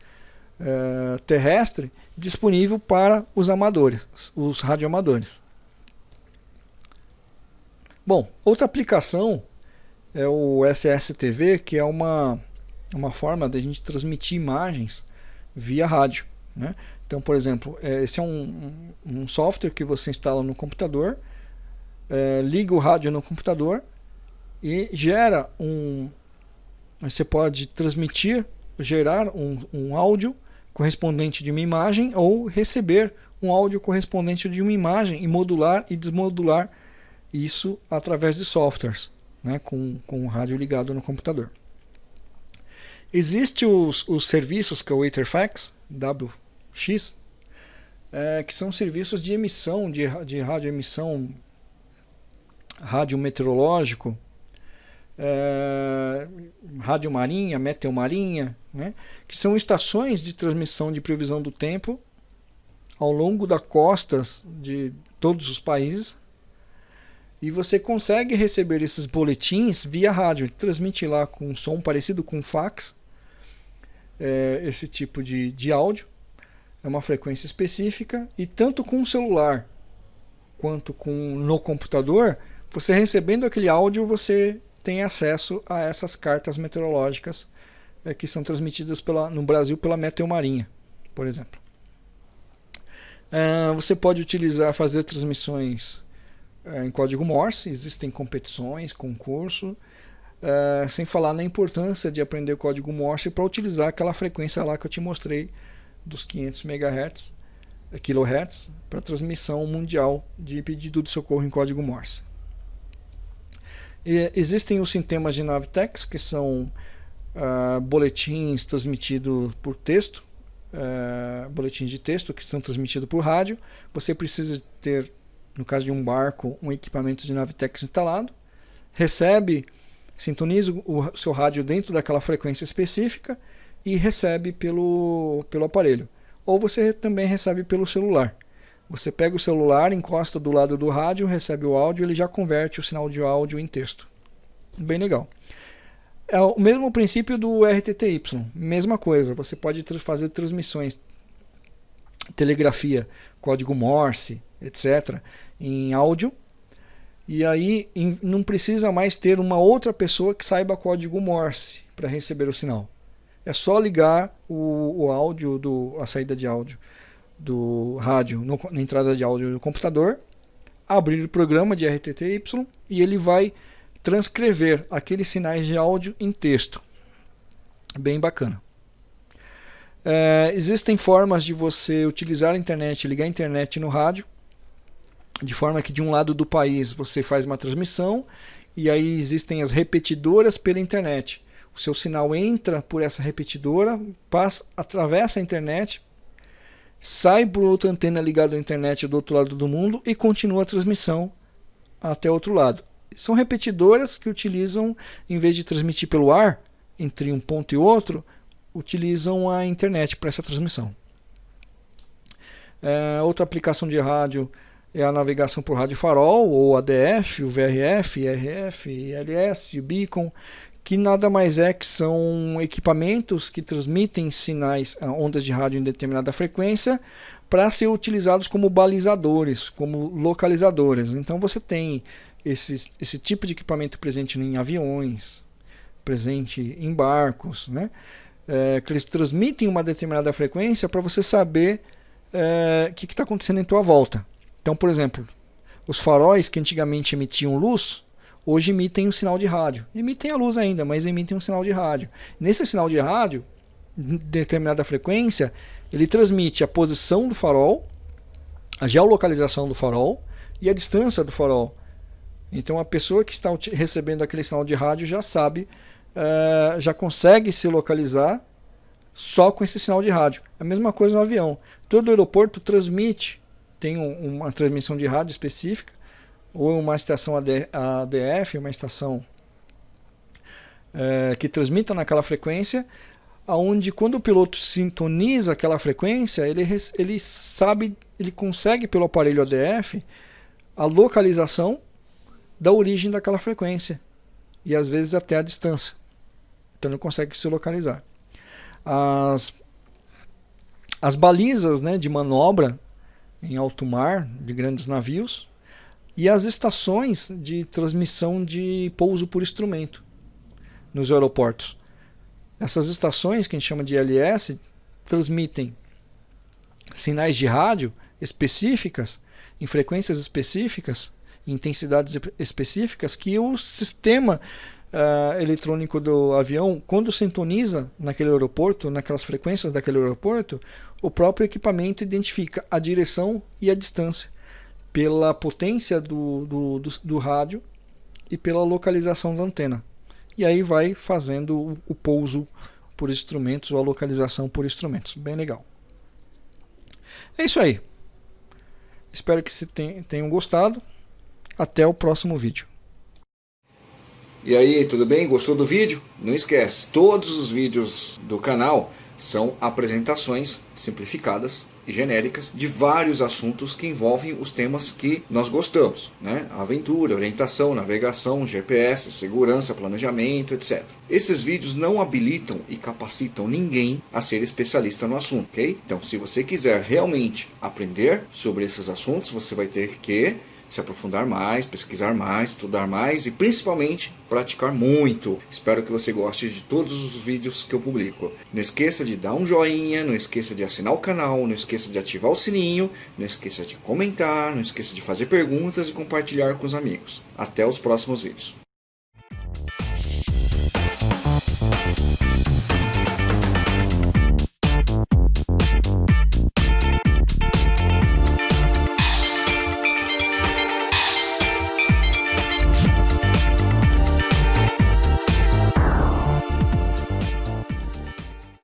é, terrestre disponível para os amadores, os radioamadores. Bom, outra aplicação é o SSTV, que é uma, uma forma de a gente transmitir imagens via rádio. Né? Então, por exemplo, é, esse é um, um software que você instala no computador, é, liga o rádio no computador e gera um. Você pode transmitir, gerar um, um áudio correspondente de uma imagem ou receber um áudio correspondente de uma imagem e modular e desmodular isso através de softwares, né, com, com o rádio ligado no computador. Existem os, os serviços que é o Etherfax, WX, é, que são serviços de emissão, de, de radioemissão, rádio meteorológico, é, rádio marinha, meteomarinha, né, que são estações de transmissão de previsão do tempo ao longo das costas de todos os países e você consegue receber esses boletins via rádio. Transmite lá com um som parecido com fax é, esse tipo de, de áudio, é uma frequência específica, e tanto com o celular quanto com no computador, você recebendo aquele áudio, você tem acesso a essas cartas meteorológicas é, que são transmitidas pela, no Brasil pela Meteomarinha, por exemplo. É, você pode utilizar, fazer transmissões é, em código Morse, existem competições, concurso, Uh, sem falar na importância de aprender o código Morse para utilizar aquela frequência lá que eu te mostrei dos 500 MHz, kHz para transmissão mundial de pedido de socorro em código Morse. E existem os sistemas de Navtex, que são uh, boletins transmitidos por texto, uh, boletins de texto que são transmitidos por rádio. Você precisa ter, no caso de um barco, um equipamento de Navtex instalado, recebe sintoniza o seu rádio dentro daquela frequência específica e recebe pelo, pelo aparelho. Ou você também recebe pelo celular. Você pega o celular, encosta do lado do rádio, recebe o áudio, ele já converte o sinal de áudio em texto. Bem legal. É o mesmo princípio do RTTY, mesma coisa. Você pode fazer transmissões, telegrafia, código Morse, etc., em áudio e aí não precisa mais ter uma outra pessoa que saiba código Morse para receber o sinal. É só ligar o, o áudio, do, a saída de áudio do rádio no, na entrada de áudio do computador, abrir o programa de RTTY e ele vai transcrever aqueles sinais de áudio em texto. Bem bacana. É, existem formas de você utilizar a internet, ligar a internet no rádio de forma que de um lado do país você faz uma transmissão e aí existem as repetidoras pela internet. O seu sinal entra por essa repetidora, passa, atravessa a internet, sai por outra antena ligada à internet do outro lado do mundo e continua a transmissão até outro lado. São repetidoras que utilizam, em vez de transmitir pelo ar, entre um ponto e outro, utilizam a internet para essa transmissão. É, outra aplicação de rádio é a navegação por rádio farol, ou ADF, o VRF, IRF, ILS, o Beacon, que nada mais é que são equipamentos que transmitem sinais, ah, ondas de rádio em determinada frequência, para ser utilizados como balizadores, como localizadores. Então você tem esse, esse tipo de equipamento presente em aviões, presente em barcos, né? É, que eles transmitem uma determinada frequência para você saber é, o que está acontecendo em tua volta. Então, por exemplo, os faróis que antigamente emitiam luz, hoje emitem um sinal de rádio. Emitem a luz ainda, mas emitem um sinal de rádio. Nesse sinal de rádio, em determinada frequência, ele transmite a posição do farol, a geolocalização do farol e a distância do farol. Então a pessoa que está recebendo aquele sinal de rádio já sabe, uh, já consegue se localizar só com esse sinal de rádio. A mesma coisa no avião. Todo aeroporto transmite tem um, uma transmissão de rádio específica, ou uma estação ADF, uma estação é, que transmita naquela frequência, aonde quando o piloto sintoniza aquela frequência, ele, ele sabe, ele consegue pelo aparelho ADF a localização da origem daquela frequência e às vezes até a distância. Então ele consegue se localizar. As, as balizas né, de manobra em alto mar de grandes navios e as estações de transmissão de pouso por instrumento nos aeroportos. Essas estações, que a gente chama de LS, transmitem sinais de rádio específicas, em frequências específicas, intensidades específicas, que o sistema uh, eletrônico do avião, quando sintoniza naquele aeroporto, naquelas frequências daquele aeroporto, o próprio equipamento identifica a direção e a distância pela potência do, do, do, do rádio e pela localização da antena. E aí vai fazendo o, o pouso por instrumentos ou a localização por instrumentos. Bem legal. É isso aí. Espero que se tenham gostado. Até o próximo vídeo. E aí, tudo bem? Gostou do vídeo? Não esquece, todos os vídeos do canal são apresentações simplificadas e genéricas de vários assuntos que envolvem os temas que nós gostamos, né? Aventura, orientação, navegação, GPS, segurança, planejamento, etc. Esses vídeos não habilitam e capacitam ninguém a ser especialista no assunto, ok? Então, se você quiser realmente aprender sobre esses assuntos, você vai ter que se aprofundar mais, pesquisar mais, estudar mais e principalmente praticar muito. Espero que você goste de todos os vídeos que eu publico. Não esqueça de dar um joinha, não esqueça de assinar o canal, não esqueça de ativar o sininho, não esqueça de comentar, não esqueça de fazer perguntas e compartilhar com os amigos. Até os próximos vídeos.